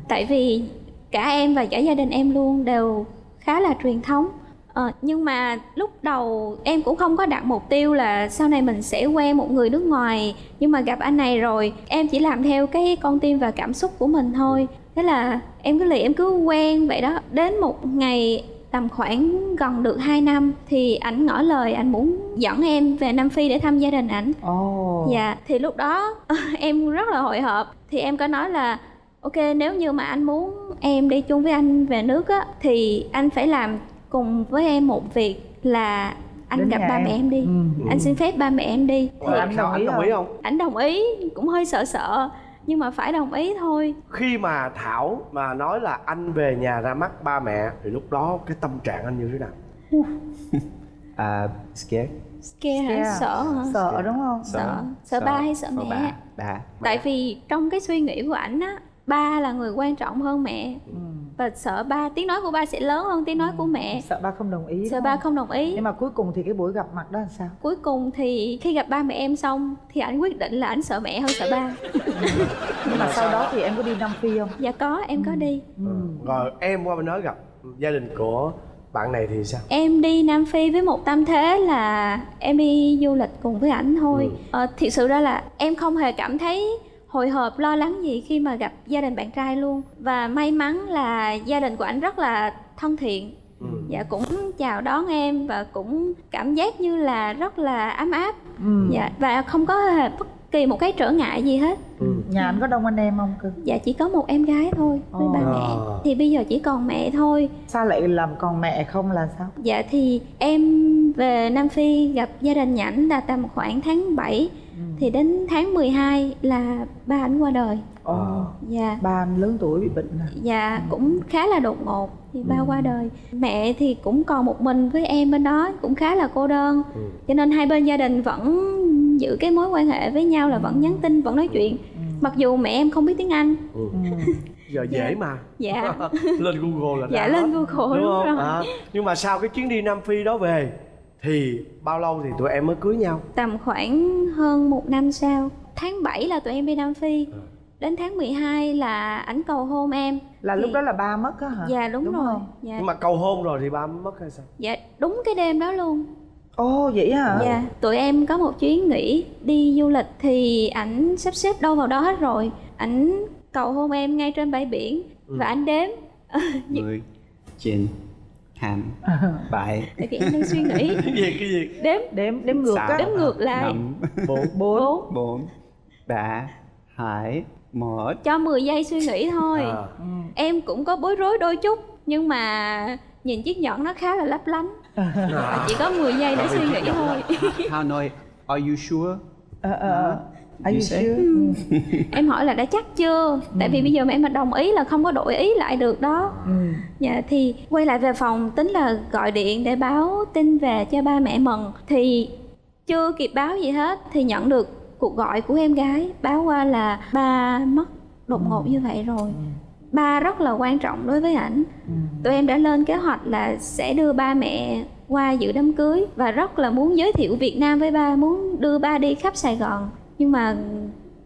Tại vì cả em và cả gia đình em luôn đều khá là truyền thống. Ờ, nhưng mà lúc đầu em cũng không có đặt mục tiêu là sau này mình sẽ quen một người nước ngoài. Nhưng mà gặp anh này rồi em chỉ làm theo cái con tim và cảm xúc của mình thôi thế là em cứ lì em cứ quen vậy đó đến một ngày tầm khoảng gần được 2 năm thì ảnh ngỏ lời ảnh muốn dẫn em về Nam Phi để thăm gia đình ảnh. Ồ. Dạ, thì lúc đó em rất là hồi hộp thì em có nói là ok nếu như mà anh muốn em đi chung với anh về nước á thì anh phải làm cùng với em một việc là anh Đến gặp ba em. mẹ em đi. Ừ. Anh xin phép ba mẹ em đi. Ủa, anh đồng anh ý đồng ý không? không Ảnh đồng ý, cũng hơi sợ sợ nhưng mà phải đồng ý thôi. khi mà thảo mà nói là anh về nhà ra mắt ba mẹ thì lúc đó cái tâm trạng anh như thế nào Uh, scared. Scare hả? Scare. Sợ hả? Sợ đúng không? Sợ. Sợ ba hay sợ mẹ? ba ba Tại vì trong cái suy nghĩ của ảnh á, ba là người quan trọng hơn mẹ. Ừ. Và sợ ba, tiếng nói của ba sẽ lớn hơn tiếng nói của mẹ. Sợ ba không đồng ý Sợ ba không đồng ý. Nhưng mà cuối cùng thì cái buổi gặp mặt đó là sao? Cuối cùng thì khi gặp ba mẹ em xong thì ảnh quyết định là ảnh sợ mẹ hơn sợ ba. Nhưng mà sau đó thì em có đi Nam Phi không? Dạ có, em có đi. Ừ. rồi em qua bên đó gặp gia đình của bạn này thì sao Em đi Nam Phi với một tâm thế là em đi du lịch cùng với ảnh thôi. Ừ. Ờ, thiệt sự ra là em không hề cảm thấy hồi hộp lo lắng gì khi mà gặp gia đình bạn trai luôn và may mắn là gia đình của ảnh rất là thân thiện Ừ. dạ cũng chào đón em và cũng cảm giác như là rất là ấm áp Ừ. dạ và không có bất kỳ một cái trở ngại gì hết Ừ. Nhà anh có đông anh em không cưng? dạ chỉ có một em gái thôi với Ồ. ba À. mẹ thì bây giờ chỉ còn mẹ thôi Sao lại làm còn mẹ không là sao? Dạ thì em về Nam Phi gặp gia đình nhảnh là tầm khoảng tháng 7 Thì đến tháng 12 là ba ảnh qua đời Ồ. Dạ Ba anh lớn tuổi bị bệnh à? Dạ cũng khá là đột ngột Thì ba qua đời Mẹ thì cũng còn một mình với em bên đó Cũng khá là cô đơn Ừ. Cho nên hai bên gia đình vẫn giữ cái mối quan hệ với nhau là vẫn nhắn tin, vẫn nói chuyện Mặc dù mẹ em không biết tiếng Anh Ừ. Ừ. giờ dễ mà Dạ lên google là Dạ, ra lên hết. Google, đúng không rồi. À, nhưng mà sau cái chuyến đi nam phi đó về thì bao lâu thì tụi em mới cưới nhau? Tầm khoảng hơn một năm sau Tháng 7 là tụi em đi Nam Phi. Ừ. Đến tháng 12 là ảnh cầu hôn em Là thì... lúc đó là ba mất á hả? Dạ đúng, đúng rồi dạ. Nhưng mà cầu hôn rồi thì ba mất hay sao? Dạ đúng cái đêm đó luôn Ồ oh, vậy hả? Dạ, tụi em có một chuyến nghỉ đi du lịch thì ảnh sắp xếp đâu vào đó hết rồi Ảnh cầu hôn em ngay trên bãi biển ừ. Và ảnh đếm dạ. 10, 9, ham à. bại. Tại vì em đang suy nghĩ. Gì cái gì? Đếm đếm đếm ngược. Á đếm ngược lại. Năm bốn. Bốn. Bốn. Đã hải mở cho 10 giây suy nghĩ thôi. À. em cũng có bối rối đôi chút nhưng mà nhìn chiếc nhẫn nó khá là lấp lánh. À. chỉ có 10 giây để suy nghĩ thôi. how nói are you sure? Uh, uh, Are you sure? Ừ. em hỏi là đã chắc chưa? Tại vì bây giờ mà em mà đồng ý là không có đổi ý lại được đó. Ừ. dạ thì quay lại về phòng tính là gọi điện để báo tin về cho ba mẹ mừng. Thì chưa kịp báo gì hết thì nhận được cuộc gọi của em gái. Báo qua là ba mất đột ngột như vậy rồi. Ba rất là quan trọng đối với ảnh. Tụi em đã lên kế hoạch là sẽ đưa ba mẹ qua dự đám cưới và rất là muốn giới thiệu Việt Nam với ba muốn đưa ba đi khắp Sài Gòn nhưng mà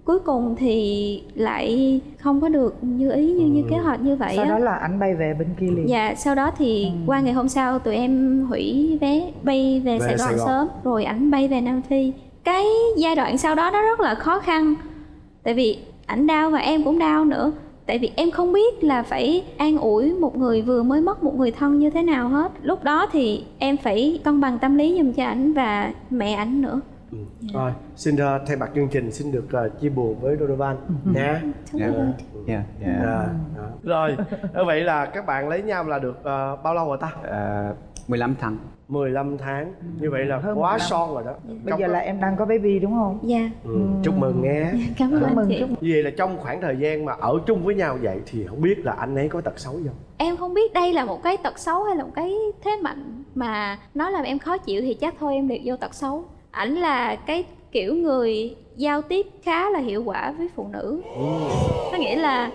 cuối cùng thì lại không có được như ý như như kế hoạch như vậy Sau á đó là anh bay về bên kia liền. Dạ, sau đó thì qua ngày hôm sau tụi em hủy vé bay về, Về Sài Gòn Sài Gòn. sớm rồi ảnh bay về Nam Phi. Cái giai đoạn sau đó nó rất là khó khăn. Tại vì ảnh đau và em cũng đau nữa. Tại vì em không biết là phải an ủi một người vừa mới mất một người thân như thế nào hết. Lúc đó thì em phải cân bằng tâm lý giùm cho ảnh và mẹ ảnh nữa. Ừ. rồi xin uh, thay mặt chương trình xin được uh, chia buồn với Donovan nha Yeah. Yeah. Yeah. Dạ, đó. rồi như vậy là các bạn lấy nhau là được uh, bao lâu rồi ta Uh, 15 tháng 15 tháng như vậy là Hơn quá 15. son rồi đó Bây Trong giờ cái- là em đang có baby đúng không? Dạ, ừ, chúc mừng nghe cảm ơn Chúc anh mừng, chị. chúc mừng. vậy là trong khoảng thời gian mà ở chung với nhau vậy thì không biết là anh ấy có tật xấu gì không Em không biết đây là một cái tật xấu hay là một cái thế mạnh mà nó làm em khó chịu thì chắc thôi em liệt vô tật xấu. Ảnh là cái kiểu người giao tiếp khá là hiệu quả với phụ nữ. Có nghĩa là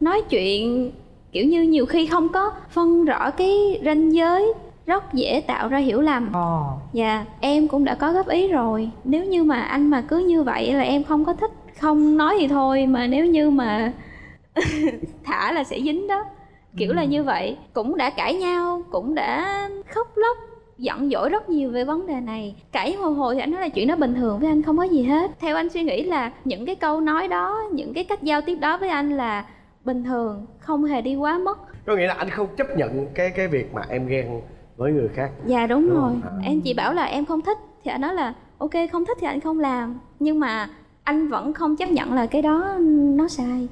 nói chuyện kiểu như nhiều khi không có phân rõ cái ranh giới rất dễ tạo ra hiểu lầm. Ồ. Dạ, em cũng đã có góp ý rồi. Nếu như mà anh mà cứ như vậy là em không có thích, không nói thì thôi mà nếu như mà thả là sẽ dính đó. Kiểu là như vậy, cũng đã cãi nhau, cũng đã khóc lóc giận dỗi rất nhiều về vấn đề này cãi hồi hồi thì anh nói là chuyện đó bình thường với anh không có gì hết theo anh suy nghĩ là những cái câu nói đó những cái cách giao tiếp đó với anh là bình thường không hề đi quá mức có nghĩa là anh không chấp nhận cái cái việc mà em ghen với người khác dạ đúng, Đúng rồi? À. em chỉ bảo là em không thích thì anh nói là ok không thích thì anh không làm nhưng mà anh vẫn không chấp nhận là cái đó nó sai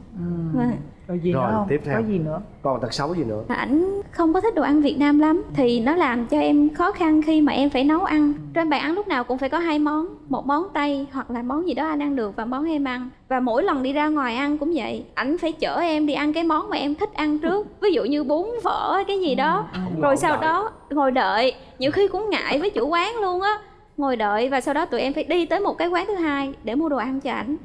Vâng. Rồi gì Rồi, nữa không? tiếp theo. có gì nữa? Còn tật xấu gì nữa? Ảnh không có thích đồ ăn Việt Nam lắm thì nó làm cho em khó khăn khi mà em phải nấu ăn. Trên bàn ăn lúc nào cũng phải có hai món một món Tây hoặc là món gì đó anh ăn được và món em ăn. Và mỗi lần đi ra ngoài ăn cũng vậy. Ảnh phải chở em đi ăn cái món mà em thích ăn trước ví dụ như bún phở hay cái gì đó. Rồi sau đó ngồi đợi. Nhiều khi cũng ngại với chủ quán luôn á. Ngồi đợi và sau đó tụi em phải đi tới một cái quán thứ hai để mua đồ ăn cho ảnh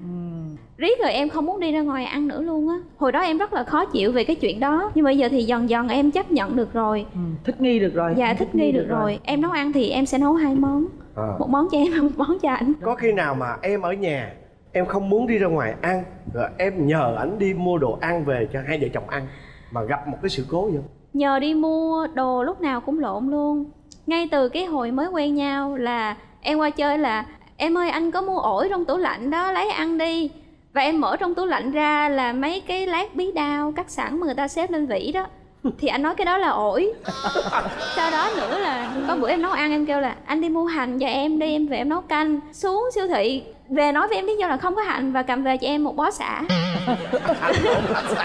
riết rồi em không muốn đi ra ngoài ăn nữa luôn á. Hồi đó em rất là khó chịu về cái chuyện đó nhưng bây giờ thì dần dần em chấp nhận được rồi. Ừ, thích nghi được rồi. Dạ thích nghi được rồi. em nấu ăn thì em sẽ nấu hai món. À. một món cho em một món cho ảnh có khi nào mà em ở nhà em không muốn đi ra ngoài ăn rồi em nhờ ảnh đi mua đồ ăn về cho hai vợ chồng ăn mà gặp một cái sự cố gì không? Nhờ đi mua đồ lúc nào cũng lộn luôn. Ngay từ cái hồi mới quen nhau là em qua chơi là em ơi anh có mua ổi trong tủ lạnh đó lấy ăn đi và em mở trong tủ lạnh ra là mấy cái lát bí đao cắt sẵn mà người ta xếp lên vỉ đó. Thì anh nói cái đó là ổi. Sau đó nữa là có bữa em nấu ăn em kêu là anh đi mua hành cho em đi em về em nấu canh. Xuống siêu thị về nói với em lý do là không có hành và cầm về cho em một bó xả.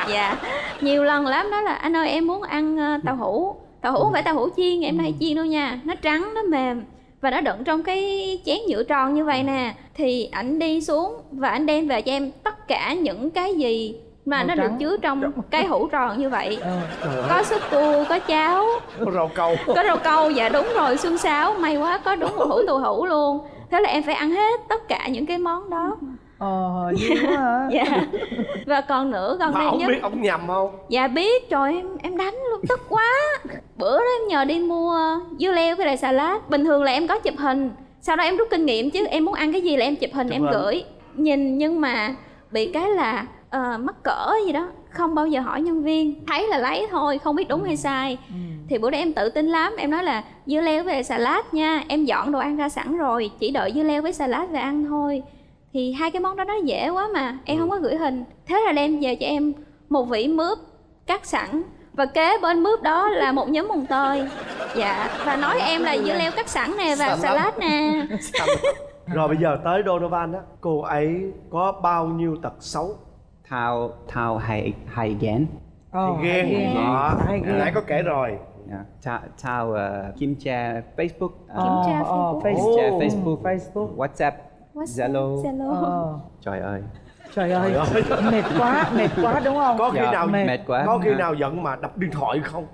Dạ. Nhiều lần lắm đó là anh ơi em muốn ăn ờ, tàu hũ tàu hũ không phải tàu hũ chiên em hay chiên đâu nha nó trắng nó mềm và nó đựng trong cái chén nhựa tròn như vậy nè thì ảnh đi xuống và ảnh đem về cho em tất cả những cái gì mà Màu nó được trắng. chứa trong cái hũ tròn như vậy. Trời có súp cua có cháo. Có rau câu. Có rau câu dạ đúng rồi xương sáo. May quá có đúng một hũ tù hũ luôn. Thế là em phải ăn hết tất cả những cái món đó ờ vui quá hả? Dạ. Và còn nữa gần mà đây ông nhất biết ông nhầm không? Dạ biết trời em em đánh luôn tức quá. Bữa đó em nhờ đi mua dưa leo với lại xà lát bình thường là em có chụp hình. Sau đó em rút kinh nghiệm chứ em muốn ăn cái gì là em chụp hình Chụp em hình. gửi. Nhìn nhưng mà bị cái là ờ, mắc cỡ gì đó không bao giờ hỏi nhân viên. Thấy là lấy thôi không biết đúng hay sai. Thì bữa đó em tự tin lắm em nói là dưa leo với lại xà lát nha em dọn đồ ăn ra sẵn rồi chỉ đợi dưa leo với xà lát về ăn thôi thì hai cái món đó nó dễ quá mà em không có gửi hình. Thế là đem về cho em một vỉ mướp cắt sẵn. Và kế bên mướp đó là một nhóm mùng tơi. Dạ và nói em là dưa leo cắt sẵn nè và lát nè. Rồi bây giờ tới Donovan á cô ấy có bao nhiêu tật xấu? Thao Thao hay hay ghen. Ờ, thì ghen. hay đó. Nãy có kể rồi. Yeah. Thao Thao uh, kiểm tra Facebook. Ờ, uh, tra ờ, Facebook. kiểm tra Ồ. Facebook, Facebook. WhatsApp, WhatsApp, Zalo. Zalo. ờ Trời ơi. trời ơi mệt quá mệt quá đúng không có khi Dạ, nào mệt quá. có khi Dạ. nào giận mà đập điện thoại không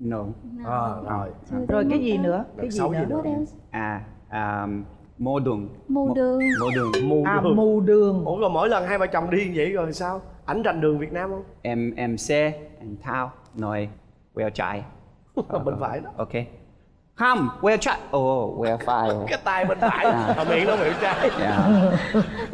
No. à, rồi rồi cái gì nữa cái gì xấu gì nữa nữa? What else? À, um, mô đường. mù đường Mô đường. mù à đường mù đường ủa rồi mỗi lần hai vợ chồng đi vậy rồi sao ảnh rành đường Việt Nam không Em em xe, anh Thao nói quẹo trái. bên phải đó Ok. Không, quẹo trái. Ồ, oh, quẹo phải. cái tay bên phải À. mà miệng nó miệng trái Yeah.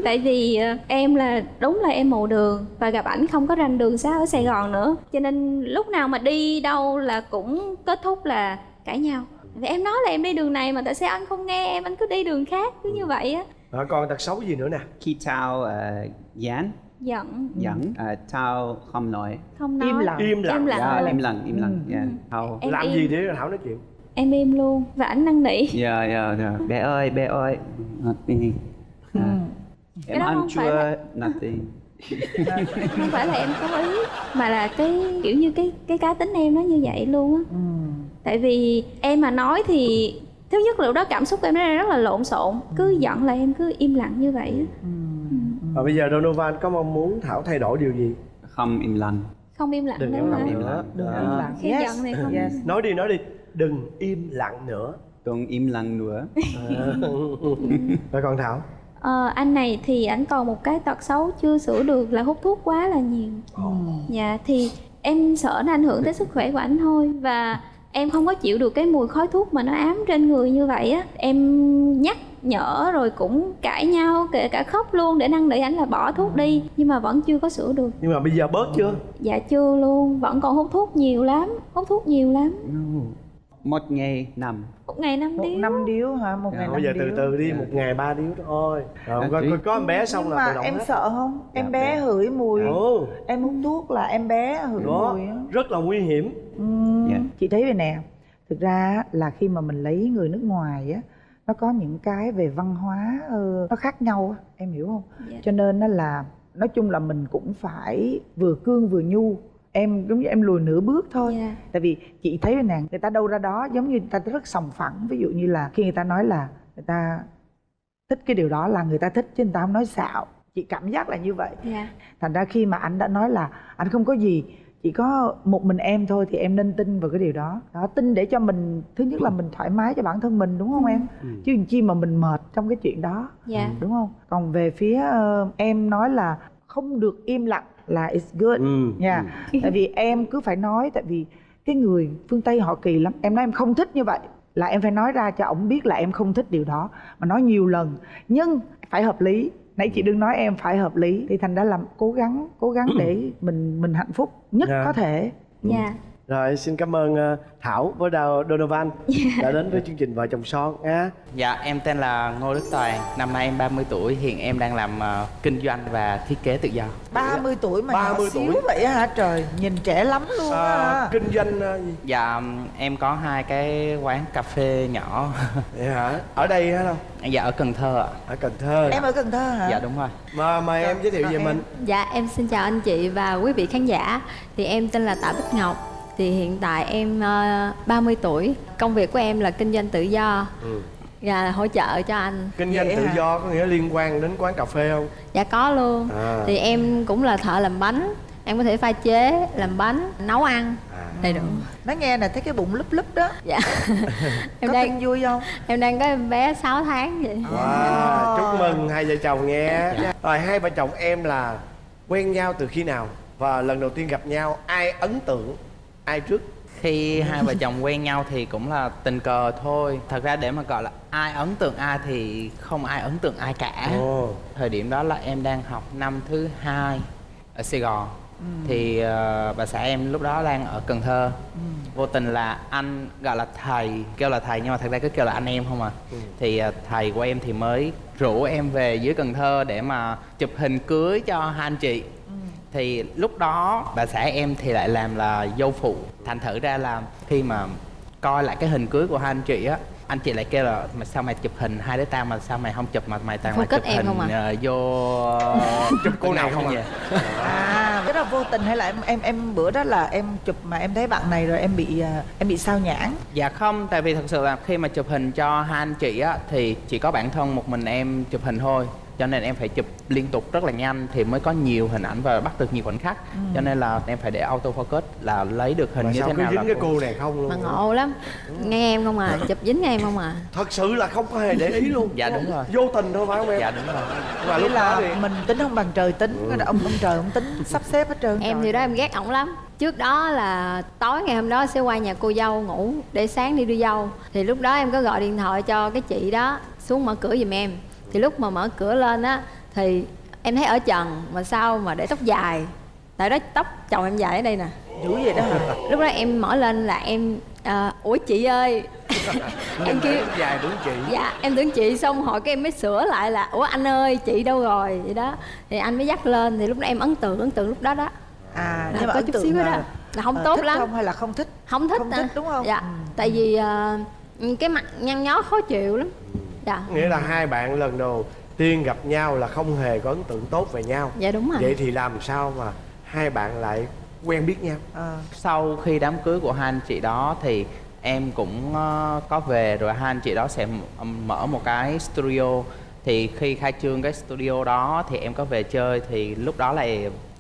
tại vì ờ, em là đúng là em mù đường và gặp ảnh không có rành đường xá ở sài gòn nữa cho nên lúc nào mà đi đâu là cũng kết thúc là cãi nhau vì em nói là em đi đường này mà tại sao anh không nghe em anh cứ đi đường khác cứ như vậy á rồi còn tật xấu gì nữa nè Khi Thao uh, dán, giận dẫn, uh, Thao không nói. không nói Im lặng. im lặng Im lặng. Yeah, im lặng, im lặng. Yeah. Thao. Em làm gì để Thảo nói chuyện em im luôn và ảnh năn nỉ Dạ, dạ, dạ. Bé ơi, bé ơi. Nothing. Ừ. À, Cái Em ăn không phải chua, là- nothing. không phải là em có ý mà là cái kiểu như cái cái cá tính em nó như vậy luôn á Ừ. tại vì em mà nói thì thứ nhất là lúc đó cảm xúc của em nó rất là lộn xộn cứ giận là em cứ im lặng như vậy á và bây giờ Donovan có mong muốn Thảo thay đổi điều gì Không im lặng. không im lặng đừng nữa im lặng nữa đừng im lặng Khi yes. giận thì không- yes. nói đi nói đi đừng im lặng nữa. Đừng im lặng nữa. rồi còn Thảo? Ờ, anh này thì ảnh còn một cái tật xấu chưa sửa được là hút thuốc quá là nhiều. Dạ thì em sợ nó ảnh hưởng tới sức khỏe của ảnh thôi và em không có chịu được cái mùi khói thuốc mà nó ám trên người như vậy á. Em nhắc nhở rồi cũng cãi nhau kể cả khóc luôn để năn nỉ ảnh là bỏ thuốc đi nhưng mà vẫn chưa có sửa được. Nhưng mà bây giờ bớt chưa? Dạ chưa luôn vẫn còn hút thuốc nhiều lắm hút thuốc nhiều lắm một ngày năm một ngày năm một điếu. năm điếu hả? Một Dạ, ngày bây giờ năm từ từ đi một ngày ba điếu thôi. Rồi Dạ, có, có, có em bé xong là mà em hết. sợ không? Em Dạ, bé hửi mùi. Ồ, em hút thuốc là em bé hửi đó mùi rất là nguy hiểm. Dạ. chị thấy vậy nè. Thực ra là khi mà mình lấy người nước ngoài á nó có những cái về văn hóa ờ, nó khác nhau á. Em hiểu không? Dạ. cho nên nó là nói chung là mình cũng phải vừa cương vừa nhu em giống như em lùi nửa bước thôi. Dạ. tại vì chị thấy nè người ta đâu ra đó giống như người ta rất sòng phẳng. Ví dụ như là khi người ta nói là người ta thích cái điều đó là người ta thích chứ người ta không nói xạo. Chị cảm giác là như vậy. Dạ. Thành ra khi mà anh đã nói là anh không có gì chỉ có một mình em thôi thì em nên tin vào cái điều đó. Đó tin để cho mình thứ nhất là mình thoải mái cho bản thân mình đúng không em? Chứ làm chi mà mình mệt trong cái chuyện đó. Dạ. Đúng không? Còn về phía ờ, em nói là không được im lặng là it's good. Ừ, nha. tại vì em cứ phải nói tại vì cái người phương tây họ kỳ lắm. Em nói em không thích như vậy là em phải nói ra cho ổng biết là em không thích điều đó. Mà nói nhiều lần nhưng phải hợp lý. Nãy chị đừng nói em phải hợp lý. Thì thành ra là cố gắng cố gắng để mình mình hạnh phúc nhất Dạ. có thể. Dạ rồi xin cảm ơn ờ, thảo với Đào- donovan đã đến với chương trình vợ chồng son nha. Dạ, em tên là Ngô Đức Toàn, năm nay em 30 tuổi, hiện em đang làm ờ, kinh doanh và thiết kế tự do. 30 tuổi mà 30 nhỏ xíu tuổi. vậy á hả? Trời nhìn trẻ lắm luôn à, á kinh doanh gì? Dạ, em có hai cái quán cà phê nhỏ. vậy hả? Ở đây hả đâu dạ, ở Cần Thơ ạ. ở cần thơ. Em ở cần thơ hả? Dạ, đúng rồi. mà mời em giới thiệu về em? mình. Dạ em xin chào anh chị và quý vị khán giả. Thì em tên là Tạ Bích Ngọc Thì hiện tại em ờ, 30 tuổi. Công việc của em là kinh doanh tự do. Ừ. Và hỗ trợ cho anh. Kinh doanh Vậy tự hả? do có nghĩa liên quan đến quán cà phê không? Dạ có luôn. À. Thì em cũng là thợ làm bánh. Em có thể pha chế, làm bánh, nấu ăn. À. Đầy đủ. Nói nghe nè thấy cái bụng lúp lúp đó. Dạ. Em có đang tin vui không? em đang có em bé 6 tháng vậy. Wow chúc mừng hai vợ chồng nghe rồi hai vợ chồng em là quen nhau từ khi nào? Và lần đầu tiên gặp nhau ai ấn tượng ai trước Khi hai vợ chồng quen nhau thì cũng là tình cờ thôi. Thật ra để mà gọi là ai ấn tượng ai thì không ai ấn tượng ai cả. Ồ. Thời điểm đó là em đang học năm thứ hai ở Sài Gòn. Thì ờ, bà xã em lúc đó đang ở Cần Thơ. Vô tình là anh gọi là thầy, kêu là thầy nhưng mà thật ra cứ kêu là anh em không à. Thì ờ, thầy của em thì mới rủ em về dưới Cần Thơ để mà chụp hình cưới cho hai anh chị. Thì lúc đó bà xã em thì lại làm là dâu phụ. Thành thử ra là khi mà coi lại cái hình cưới của hai anh chị á anh chị lại kêu là mà sao mày chụp hình hai đứa tao mà sao mày không chụp mà mày là Focus chụp em hình không à? ờ, vô chụp cô nào không à? vậy à cái đó vô tình hay là em em em bữa đó là em chụp mà em thấy bạn này rồi em bị à, em bị sao nhãn dạ không tại vì thật sự là khi mà chụp hình cho hai anh chị á thì chỉ có bản thân một mình em chụp hình thôi cho nên em phải chụp liên tục rất là nhanh thì mới có nhiều hình ảnh và bắt được nhiều khoảnh khắc. Cho nên là em phải để auto focus là lấy được hình mà như sao thế cứ nào dính là cái cô này không luôn Mà ngộ lắm. Nghe em không à, chụp dính nghe em không à. Thật sự là không có hề để ý luôn. Dạ, đúng rồi. vô tình thôi phải không em? Dạ đúng rồi. Và Nghĩa lúc là đó thì mình tính không bằng trời tính đó ông ông trời ông tính sắp xếp hết trơn Em trời. thì đó em ghét ổng lắm. Trước đó là tối ngày hôm đó sẽ qua nhà cô dâu ngủ Để sáng đi đưa dâu. Thì lúc đó em có gọi điện thoại cho cái chị đó Xuống mở cửa giùm em Thì lúc mà mở cửa lên á Thì em thấy ở trần Mà sao mà để tóc dài? Tại đó tóc chồng em dài ở đây nè. Dữ vậy đó hả? Lúc đó em mở lên là em à, Ủa chị ơi. Em kêu dài đúng chị. Dạ em tưởng chị. Xong hỏi cái em mới sửa lại là Ủa anh ơi chị đâu rồi? Vậy đó. Thì anh mới dắt lên thì lúc đó em ấn tượng ấn tượng lúc đó đó. À Là nhưng mà có chút xíu đó là, đó. Là không ờ, tốt thích lắm. không hay là không thích? Không thích Không à. thích, đúng không? dạ Ừ. tại vì ờ, cái mặt nhăn nhó khó chịu lắm dạ. Nghĩa là hai bạn lần đầu tiên gặp nhau là không hề có ấn tượng tốt về nhau. Dạ đúng rồi. Vậy thì làm sao mà hai bạn lại quen biết nhau? Ờ, sau khi đám cưới của hai anh chị đó thì em cũng ờ, có về rồi hai anh chị đó sẽ mở một cái studio. Thì khi khai trương cái studio đó thì em có về chơi thì lúc đó là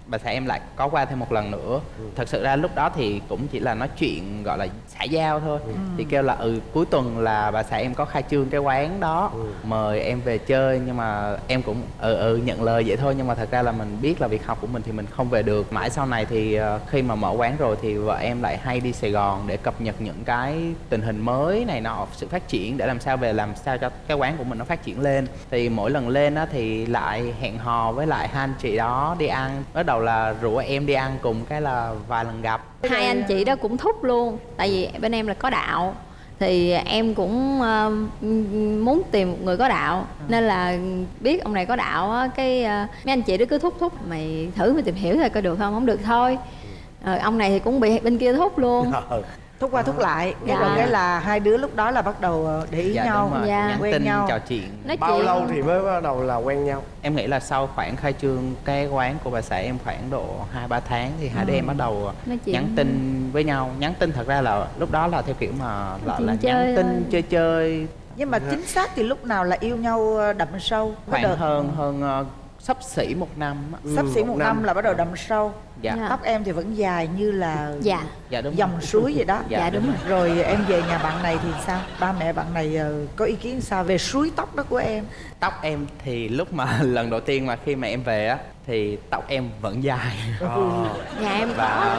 bà xã em lại có qua thêm một lần nữa. Thật sự ra lúc đó thì cũng chỉ là nói chuyện gọi là xã giao thôi. Thì kêu là ừ cuối tuần là bà xã em có khai trương cái quán đó mời em về chơi. Nhưng mà em cũng ừ ừ nhận lời vậy thôi. Nhưng mà thật ra là mình biết là việc học của mình thì mình không về được. Mãi sau này thì ờ, khi mà mở quán rồi thì vợ em lại hay đi Sài Gòn để cập nhật những cái tình hình mới này nọ sự phát triển để làm sao về làm sao cho cái quán của mình nó phát triển lên. Thì mỗi lần lên á thì lại hẹn hò với lại hai anh chị đó đi ăn. Bắt đầu là rủ em đi ăn cùng cái là vài lần gặp. Hai anh chị đó cũng thúc luôn tại vì bên em là có đạo thì em cũng ờ, muốn tìm một người có đạo. Nên là biết ông này có đạo á cái ờ, mấy anh chị đó cứ thúc thúc mày thử mày tìm hiểu thôi coi được không? Không được thôi. Ờ, ông này thì cũng bị bên kia thúc luôn thúc qua thúc lại. Cái Dạ. rồi cái là hai đứa lúc đó là bắt đầu ờ, để ý dạ nhau đúng rồi. Dạ. nhắn quen tin nhau. trò chuyện. Nói bao chuyện. lâu thì mới bắt đầu là quen nhau? Em nghĩ là sau khoảng khai trương cái quán của bà xã em khoảng độ hai ba tháng thì hai đứa em bắt đầu Nói chuyện. nhắn tin với nhau. Nhắn tin thật ra là lúc đó là theo kiểu mà là, là chơi nhắn tin thôi. chơi chơi. Nhưng mà chính xác thì lúc nào là yêu nhau ờ, đậm sâu khoảng đợt hơn hơn ờ, sắp xỉ một năm á. sắp xỉ Ừ, một một năm. năm. là bắt đầu đậm sâu. Dạ. Dạ. tóc em thì vẫn dài như là dạ. Dạ đúng dòng rồi. suối vậy đó. Dạ, đúng rồi. em về nhà bạn này thì sao? Ba mẹ bạn này ờ, có ý kiến sao về suối tóc đó của em? Tóc em thì lúc mà lần đầu tiên mà khi mà em về á thì tóc em vẫn dài. Nhà em có. và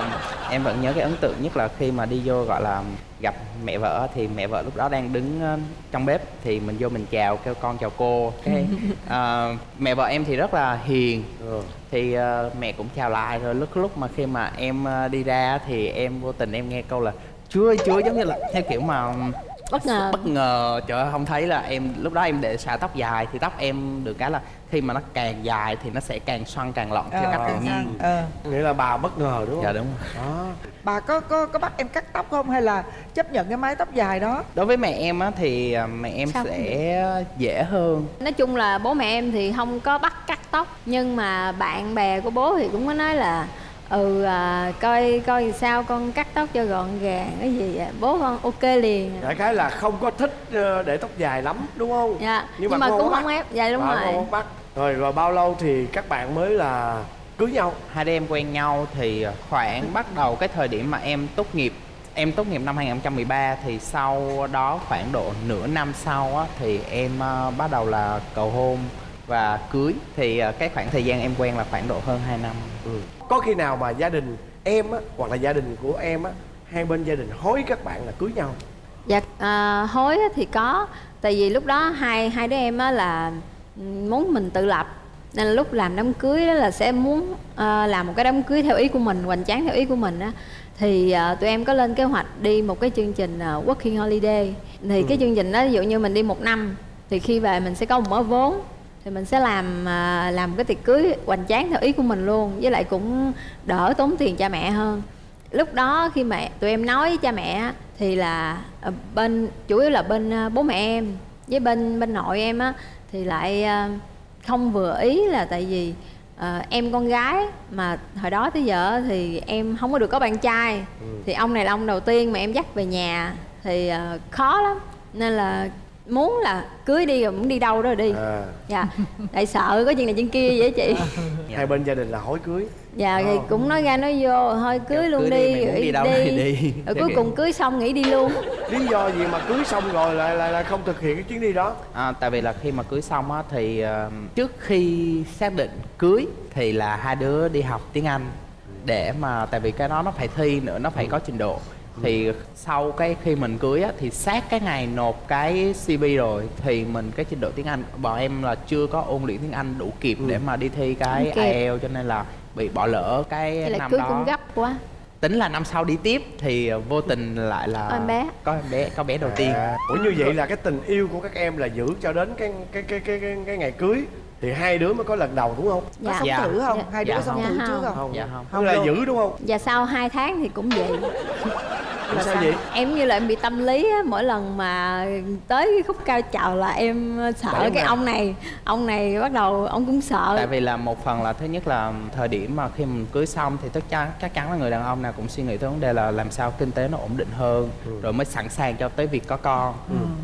em vẫn nhớ cái ấn tượng nhất là khi mà đi vô gọi là gặp mẹ vợ thì mẹ vợ lúc đó đang đứng ờ, trong bếp thì mình vô mình chào kêu con chào cô. Cái ờ, mẹ vợ em thì rất là hiền. Thì ờ, mẹ cũng chào lại rồi lúc lúc mà khi mà em đi ra thì em vô tình em nghe câu là chúa ơi, chúa ơi", giống như là theo kiểu mà bất ngờ. bất ngờ. Trời ơi không thấy là em lúc đó em để xả tóc dài thì tóc em được cái là khi mà nó càng dài thì nó sẽ càng xoăn càng lọn theo cách tự nhiên. Ờ. nghĩa là bà bất ngờ đúng không? Dạ đúng rồi. Đó. Bà có có có bắt em cắt tóc không hay là chấp nhận cái mái tóc dài đó? Đối với mẹ em á thì à, mẹ em Sao sẽ dễ hơn. Nói chung là bố mẹ em thì không có bắt cắt tóc nhưng mà bạn bè của bố thì cũng có nói là ừ à, coi coi sao con cắt tóc cho gọn gàng cái gì vậy? bố con ok liền. Đại khái là không có thích ờ, để tóc dài lắm đúng không? Dạ nhưng, Nhưng mà mà cũng không ép dạ đúng rồi. không bắt. Rồi rồi bao lâu thì các bạn mới là cưới nhau? Hai đứa em quen nhau thì khoảng bắt đầu cái thời điểm mà em tốt nghiệp em tốt nghiệp năm 2013 thì sau đó khoảng độ nửa năm sau á, thì em à, bắt đầu là cầu hôn và cưới. Thì à, cái khoảng thời gian em quen là khoảng độ hơn 2 năm có khi nào mà gia đình em á hoặc là gia đình của em á hai bên gia đình hối các bạn là cưới nhau? Dạ à, hối thì có. Tại vì lúc đó hai hai đứa em á là muốn mình tự lập. Nên là lúc làm đám cưới đó là sẽ muốn à, làm một cái đám cưới theo ý của mình hoành tráng theo ý của mình á. Thì à, tụi em có lên kế hoạch đi một cái chương trình à, working holiday. Thì cái chương trình đó ví dụ như mình đi một năm thì khi về mình sẽ có một mớ vốn thì mình sẽ làm à, làm cái tiệc cưới hoành tráng theo ý của mình luôn với lại cũng đỡ tốn tiền cha mẹ hơn. Lúc đó khi mà tụi em nói với cha mẹ thì là ờ, bên chủ yếu là bên ờ, bố mẹ em với bên bên nội em á thì lại không vừa ý là tại vì ờ, em con gái mà hồi đó tới giờ thì em không có được có bạn trai. Thì ông này là ông đầu tiên mà em dắt về nhà thì ờ, khó lắm. Nên là muốn là cưới đi rồi muốn đi đâu đó rồi đi. À, dạ. Tại sợ có chuyện này chuyện kia vậy chị. Hai bên gia đình là hối cưới. Dạ thì cũng nói ra nói vô thôi cưới luôn cưới đi, đi, rồi đi đâu thì đi. rồi cuối cùng cưới xong nghỉ đi luôn. Lý do gì mà cưới xong rồi lại lại, lại không thực hiện cái chuyến đi đó? À, tại vì là khi mà cưới xong á thì ờ, trước khi xác định cưới thì là hai đứa đi học tiếng Anh để mà tại vì cái đó nó phải thi nữa nó phải có trình độ thì sau cái khi mình cưới á thì sát cái ngày nộp cái CV rồi thì mình cái trình độ tiếng Anh bọn em là chưa có ôn luyện tiếng Anh đủ kịp để mà đi thi cái Không kịp. IELTS cho nên là bị bỏ lỡ cái là năm cưới đó cũng gấp quá tính là năm sau đi tiếp thì vô tình lại là Có em bé. có em bé có bé đầu tiên à, ủa như vậy là cái tình yêu của các em là giữ cho đến cái cái cái cái cái, cái ngày cưới thì hai đứa mới có lần đầu đúng không có dạ sống Dạ. thử không Dạ. hai đứa Dạ có sống không. thử Dạ trước không. không dạ không không là giữ đúng không và sau hai tháng thì cũng vậy là sao vậy? Em như là em bị tâm lý á mỗi lần mà tới cái khúc cao trào là em sợ Bởi cái mà. ông này ông này bắt đầu ông cũng sợ. Tại vì là một phần là thứ nhất là thời điểm mà khi mình cưới xong thì chắc chắn chắc chắn là người đàn ông nào cũng suy nghĩ tới vấn đề là làm sao kinh tế nó ổn định hơn rồi mới sẵn sàng cho tới việc có con.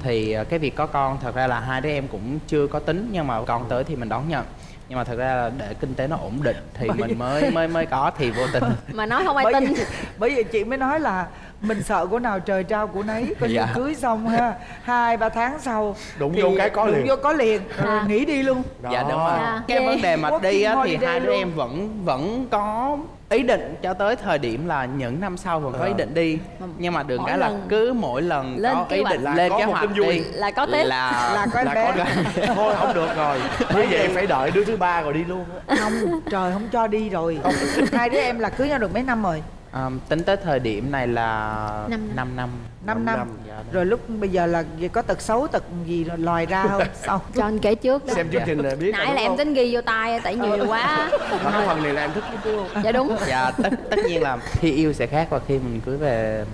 Thì ờ, cái việc có con thật ra là hai đứa em cũng chưa có tính nhưng mà con tới thì mình đón nhận. Nhưng mà thật ra là để kinh tế nó ổn định thì mình mới mới mới có thì vô tình. Mà nói không ai bởi tin. vì, bởi vì chị mới nói là mình sợ của nào trời trao của nấy coi như Dạ. cưới xong ha. Hai ba tháng sau Đụng thì vô cái có đụng liền. vô có liền. À. nghỉ đi luôn. Dạ đúng rồi. Dạ. cái vấn đề mà đi á, thì hai đứa em vẫn vẫn có ý định cho tới thời điểm là những năm sau vẫn có ý định đi. Nhưng mà Mỗi cái là cứ mỗi lần lên có ý định lên có kế một hoạch tin vui. đi Là có Tết. là là có em là bé. thôi không được rồi. Như vậy phải đợi đứa thứ ba rồi đi luôn á. không trời không cho đi rồi. Hai đứa em là cưới nhau được mấy năm rồi Ờm, tính tới thời điểm này là Năm năm. 5 năm. 5 năm, Dạ, đúng. rồi lúc bây giờ là gì, có tật xấu tật gì rồi lòi ra không? Sau cho anh kể trước đó. Xem chương trình là biết nãy là đúng em không? tính ghi vô tay tại nhiều quá. Mà cái phần này là em thích đúng không? Dạ đúng. Dạ tất tất nhiên là khi yêu sẽ khác và khi mình cưới về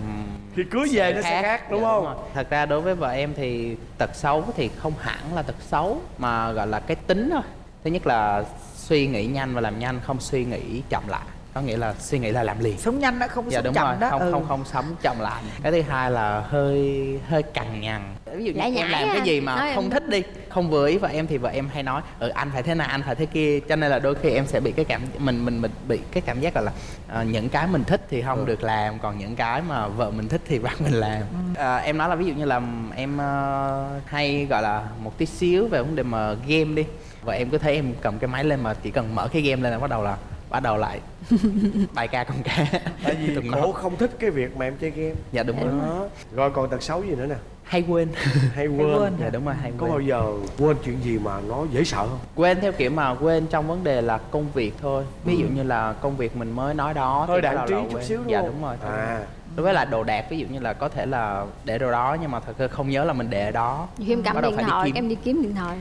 khi cưới về nó sẽ khác. đúng Dạ, không? rồi. thật ra đối với vợ em thì tật xấu thì không hẳn là tật xấu mà gọi là cái tính thôi. Thứ nhất là suy nghĩ nhanh và làm nhanh không suy nghĩ chậm lại có nghĩa là suy nghĩ là làm liền. Sống nhanh đó không có dạ sống đúng chậm rồi. đó. Không ừ. không không sống chậm lại. Cái thứ hai là hơi hơi cằn nhằn. Ví dụ như Lải em làm cái à. gì mà Nói không em- thích đi. Không vừa ý vợ em thì vợ em hay nói ừ anh phải thế này anh phải thế kia. Cho nên là đôi khi em sẽ bị cái cảm mình mình mình bị cái cảm giác là là ờ, những cái mình thích thì không được làm còn những cái mà vợ mình thích thì bắt mình làm. Ờ, em nói là ví dụ như là em ờ, hay gọi là một tí xíu về vấn đề mà game đi. Vợ em cứ thấy em cầm cái máy lên mà chỉ cần mở cái game lên là bắt đầu là bắt đầu lại. Bài ca con ca. Tại vì Tụi cổ nó- không thích cái việc mà em chơi game. Dạ đúng rồi. Đó. Rồi còn tật xấu gì nữa nè? Hay quên. Hay quên, quên. dạ đúng rồi hay có quên. bao giờ quên chuyện gì mà nó dễ sợ không? Quên theo kiểu mà quên trong vấn đề là công việc thôi. Ví dụ như là công việc mình mới nói đó bắt đạn trí là chút quên. xíu đúng dạ không? đúng rồi thôi. À. đối với là đồ đạc ví dụ như là có thể là để đồ đó nhưng mà thật sự không nhớ là mình để ở đó khi em cầm điện đi thoại em đi kiếm điện thoại.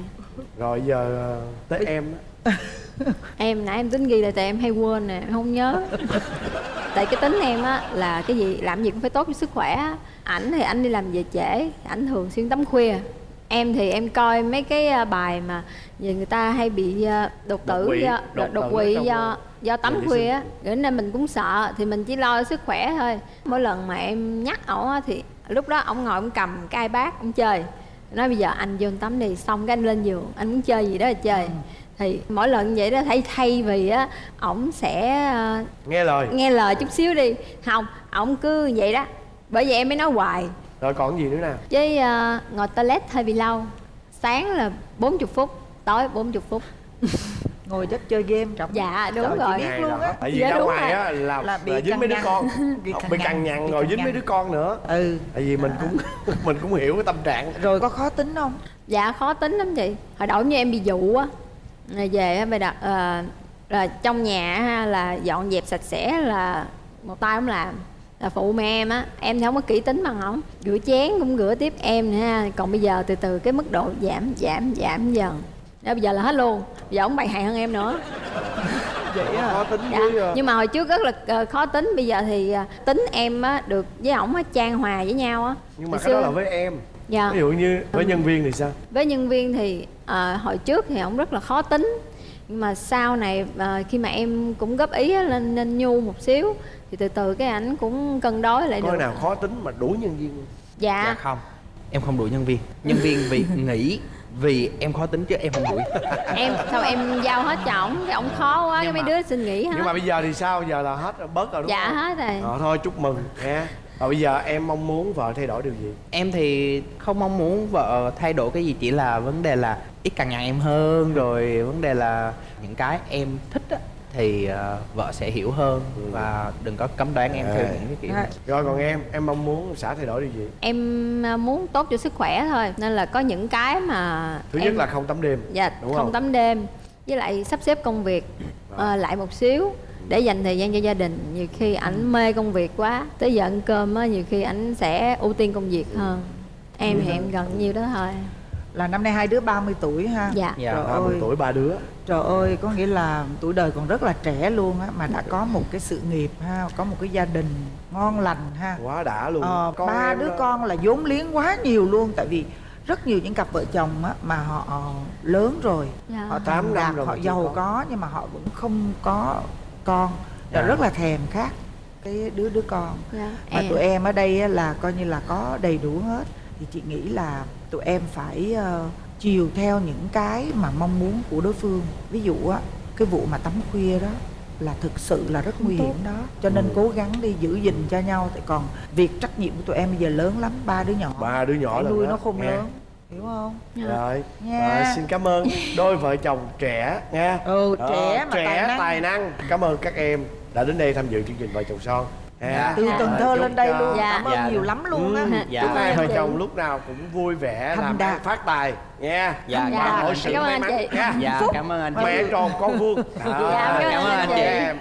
Rồi giờ ờ, tới em. Em nãy em tính ghi lại tại em hay quên nè em không nhớ. Tại cái tính em á là cái gì làm gì cũng phải tốt cho sức khỏe á. ảnh thì anh đi làm về trễ ảnh thường xuyên tắm khuya. Em thì em coi mấy cái à, bài mà về người ta hay bị à, đột tử Đột quỵ, do đột quỵ do do tắm khuya á. nên mình cũng sợ thì mình chỉ lo sức khỏe thôi. Mỗi lần mà em nhắc ổng á thì lúc đó ổng ngồi ổng cầm cái ipad ổng chơi. Nói bây giờ anh vô tắm đi xong cái anh lên giường anh muốn chơi gì đó là chơi thì mỗi lần vậy đó thay thay vì á ổng sẽ ờ, nghe lời. nghe lời chút xíu đi. Không ổng cứ vậy đó. Bởi vậy em mới nói hoài. Rồi còn gì nữa nè? Với ờ, ngồi toilet hơi bị lâu. Sáng là 40 phút tối 40 phút. Ngồi chất chơi game trọng dạ đúng Trời, rồi. biết luôn là- á. tại vì Dạ, ra ngoài á là, Là là, bị dính mấy đứa con. Bị cằn bị nhằn, cằn nhằn rồi dính mấy đứa con nữa. Ừ. Tại vì mình cũng mình cũng hiểu cái tâm trạng. Rồi có khó tính không? Dạ khó tính lắm chị. Hồi đầu như em bị dụ á rồi về á đặt ờ, là trong nhà ha, là dọn dẹp sạch sẽ là một tay không làm. Là phụ mẹ em á em thì không có kỹ tính bằng ổng. Rửa chén cũng rửa tiếp em nè ha. Còn bây giờ từ từ cái mức độ giảm giảm giảm dần. Đó, bây giờ là hết luôn. Bây giờ ổng bày hại hơn em nữa. Vậy khó tính dạ. với ờ, nhưng mà hồi trước rất là ờ, khó tính. Bây giờ thì ờ, tính em á được với ổng á trang hòa với nhau á. Nhưng mà cái đó xưa- là với em dạ. Ví dụ như với nhân viên thì sao? Với nhân viên thì ờ, hồi trước thì ổng rất là khó tính. Nhưng mà sau này ờ, khi mà em cũng góp ý á, lên nên nhu một xíu thì từ từ cái ảnh cũng cân đối lại coi được. nào khó tính mà đuổi nhân viên dạ, dạ không. Em không đuổi nhân viên. Nhân viên vì nghĩ vì em khó tính chứ em không đuổi. Em sao em giao hết cho ổng? Cái ổng khó quá cái mấy đứa xin nghỉ hết. nhưng mà bây giờ thì sao? Giờ là hết rồi, bớt rồi đúng dạ không? hết rồi. Ờ, thôi chúc mừng. Nha và bây giờ em mong muốn vợ thay đổi điều gì? Em thì không mong muốn vợ thay đổi cái gì chỉ là vấn đề là ít càng nhằn em hơn rồi vấn đề là những cái em thích á, thì ờ, vợ sẽ hiểu hơn và đừng có cấm đoán em theo À. những cái kiểu À, rồi còn em em mong muốn xã thay đổi điều gì? Em ờ, muốn tốt cho sức khỏe thôi nên là có những cái mà thứ em nhất là không tắm đêm dạ đúng không không? tắm đêm với lại sắp xếp công việc ờ, lại một xíu để dành thời gian cho gia đình nhiều khi ảnh mê công việc quá. Tới giờ ăn cơm á nhiều khi ảnh sẽ ưu tiên công việc hơn. Em thì em gần nhiêu đó thôi. Là năm nay hai đứa 30 tuổi ha? Dạ. Dạ. trời 30 ơi. tuổi ba đứa. Trời ơi có nghĩa là tuổi đời còn rất là trẻ luôn á mà đã có một cái sự nghiệp ha có một cái gia đình ngon lành ha. Quá đã luôn. Ờ, Con ba đứa đó. con là vốn liếng quá nhiều luôn tại vì rất nhiều những cặp vợ chồng á mà họ lớn rồi. Dạ. họ Tám thành năm đạt rồi họ giàu có nhưng mà họ vẫn không có con. Dạ. rất là thèm khát cái đứa đứa con. Dạ. Mà em- tụi em ở đây á là coi như là có đầy đủ hết. Thì chị nghĩ là tụi em phải ờ, chiều theo những cái mà mong muốn của đối phương. Ví dụ á cái vụ mà tắm khuya đó là thực sự là rất nguy hiểm đó. Cho nên Ừ. cố gắng đi giữ gìn cho nhau. Tại còn việc trách nhiệm của tụi em bây giờ lớn lắm ba đứa nhỏ. Ba đứa nhỏ phải nuôi đó, nó không nghe. lớn hiểu không rồi Nha. rồi xin cảm ơn đôi vợ chồng trẻ nha ừ trẻ mà trẻ tài năng tài năng cảm ơn các em đã đến đây tham dự chương trình vợ chồng son Ha. từ Dạ. Cần Thơ lên đây cho- luôn Dạ. cảm ơn Dạ. nhiều lắm luôn á Ừ, Dạ. chúc hai vợ chồng lúc nào cũng vui vẻ Thành làm đạt. phát tài nha Dạ, dạ. mọi sự Cảm ơn may anh mắn chị. nha dạ cảm ơn anh chị mẹ tròn con vuông Dạ, cảm ơn anh chị em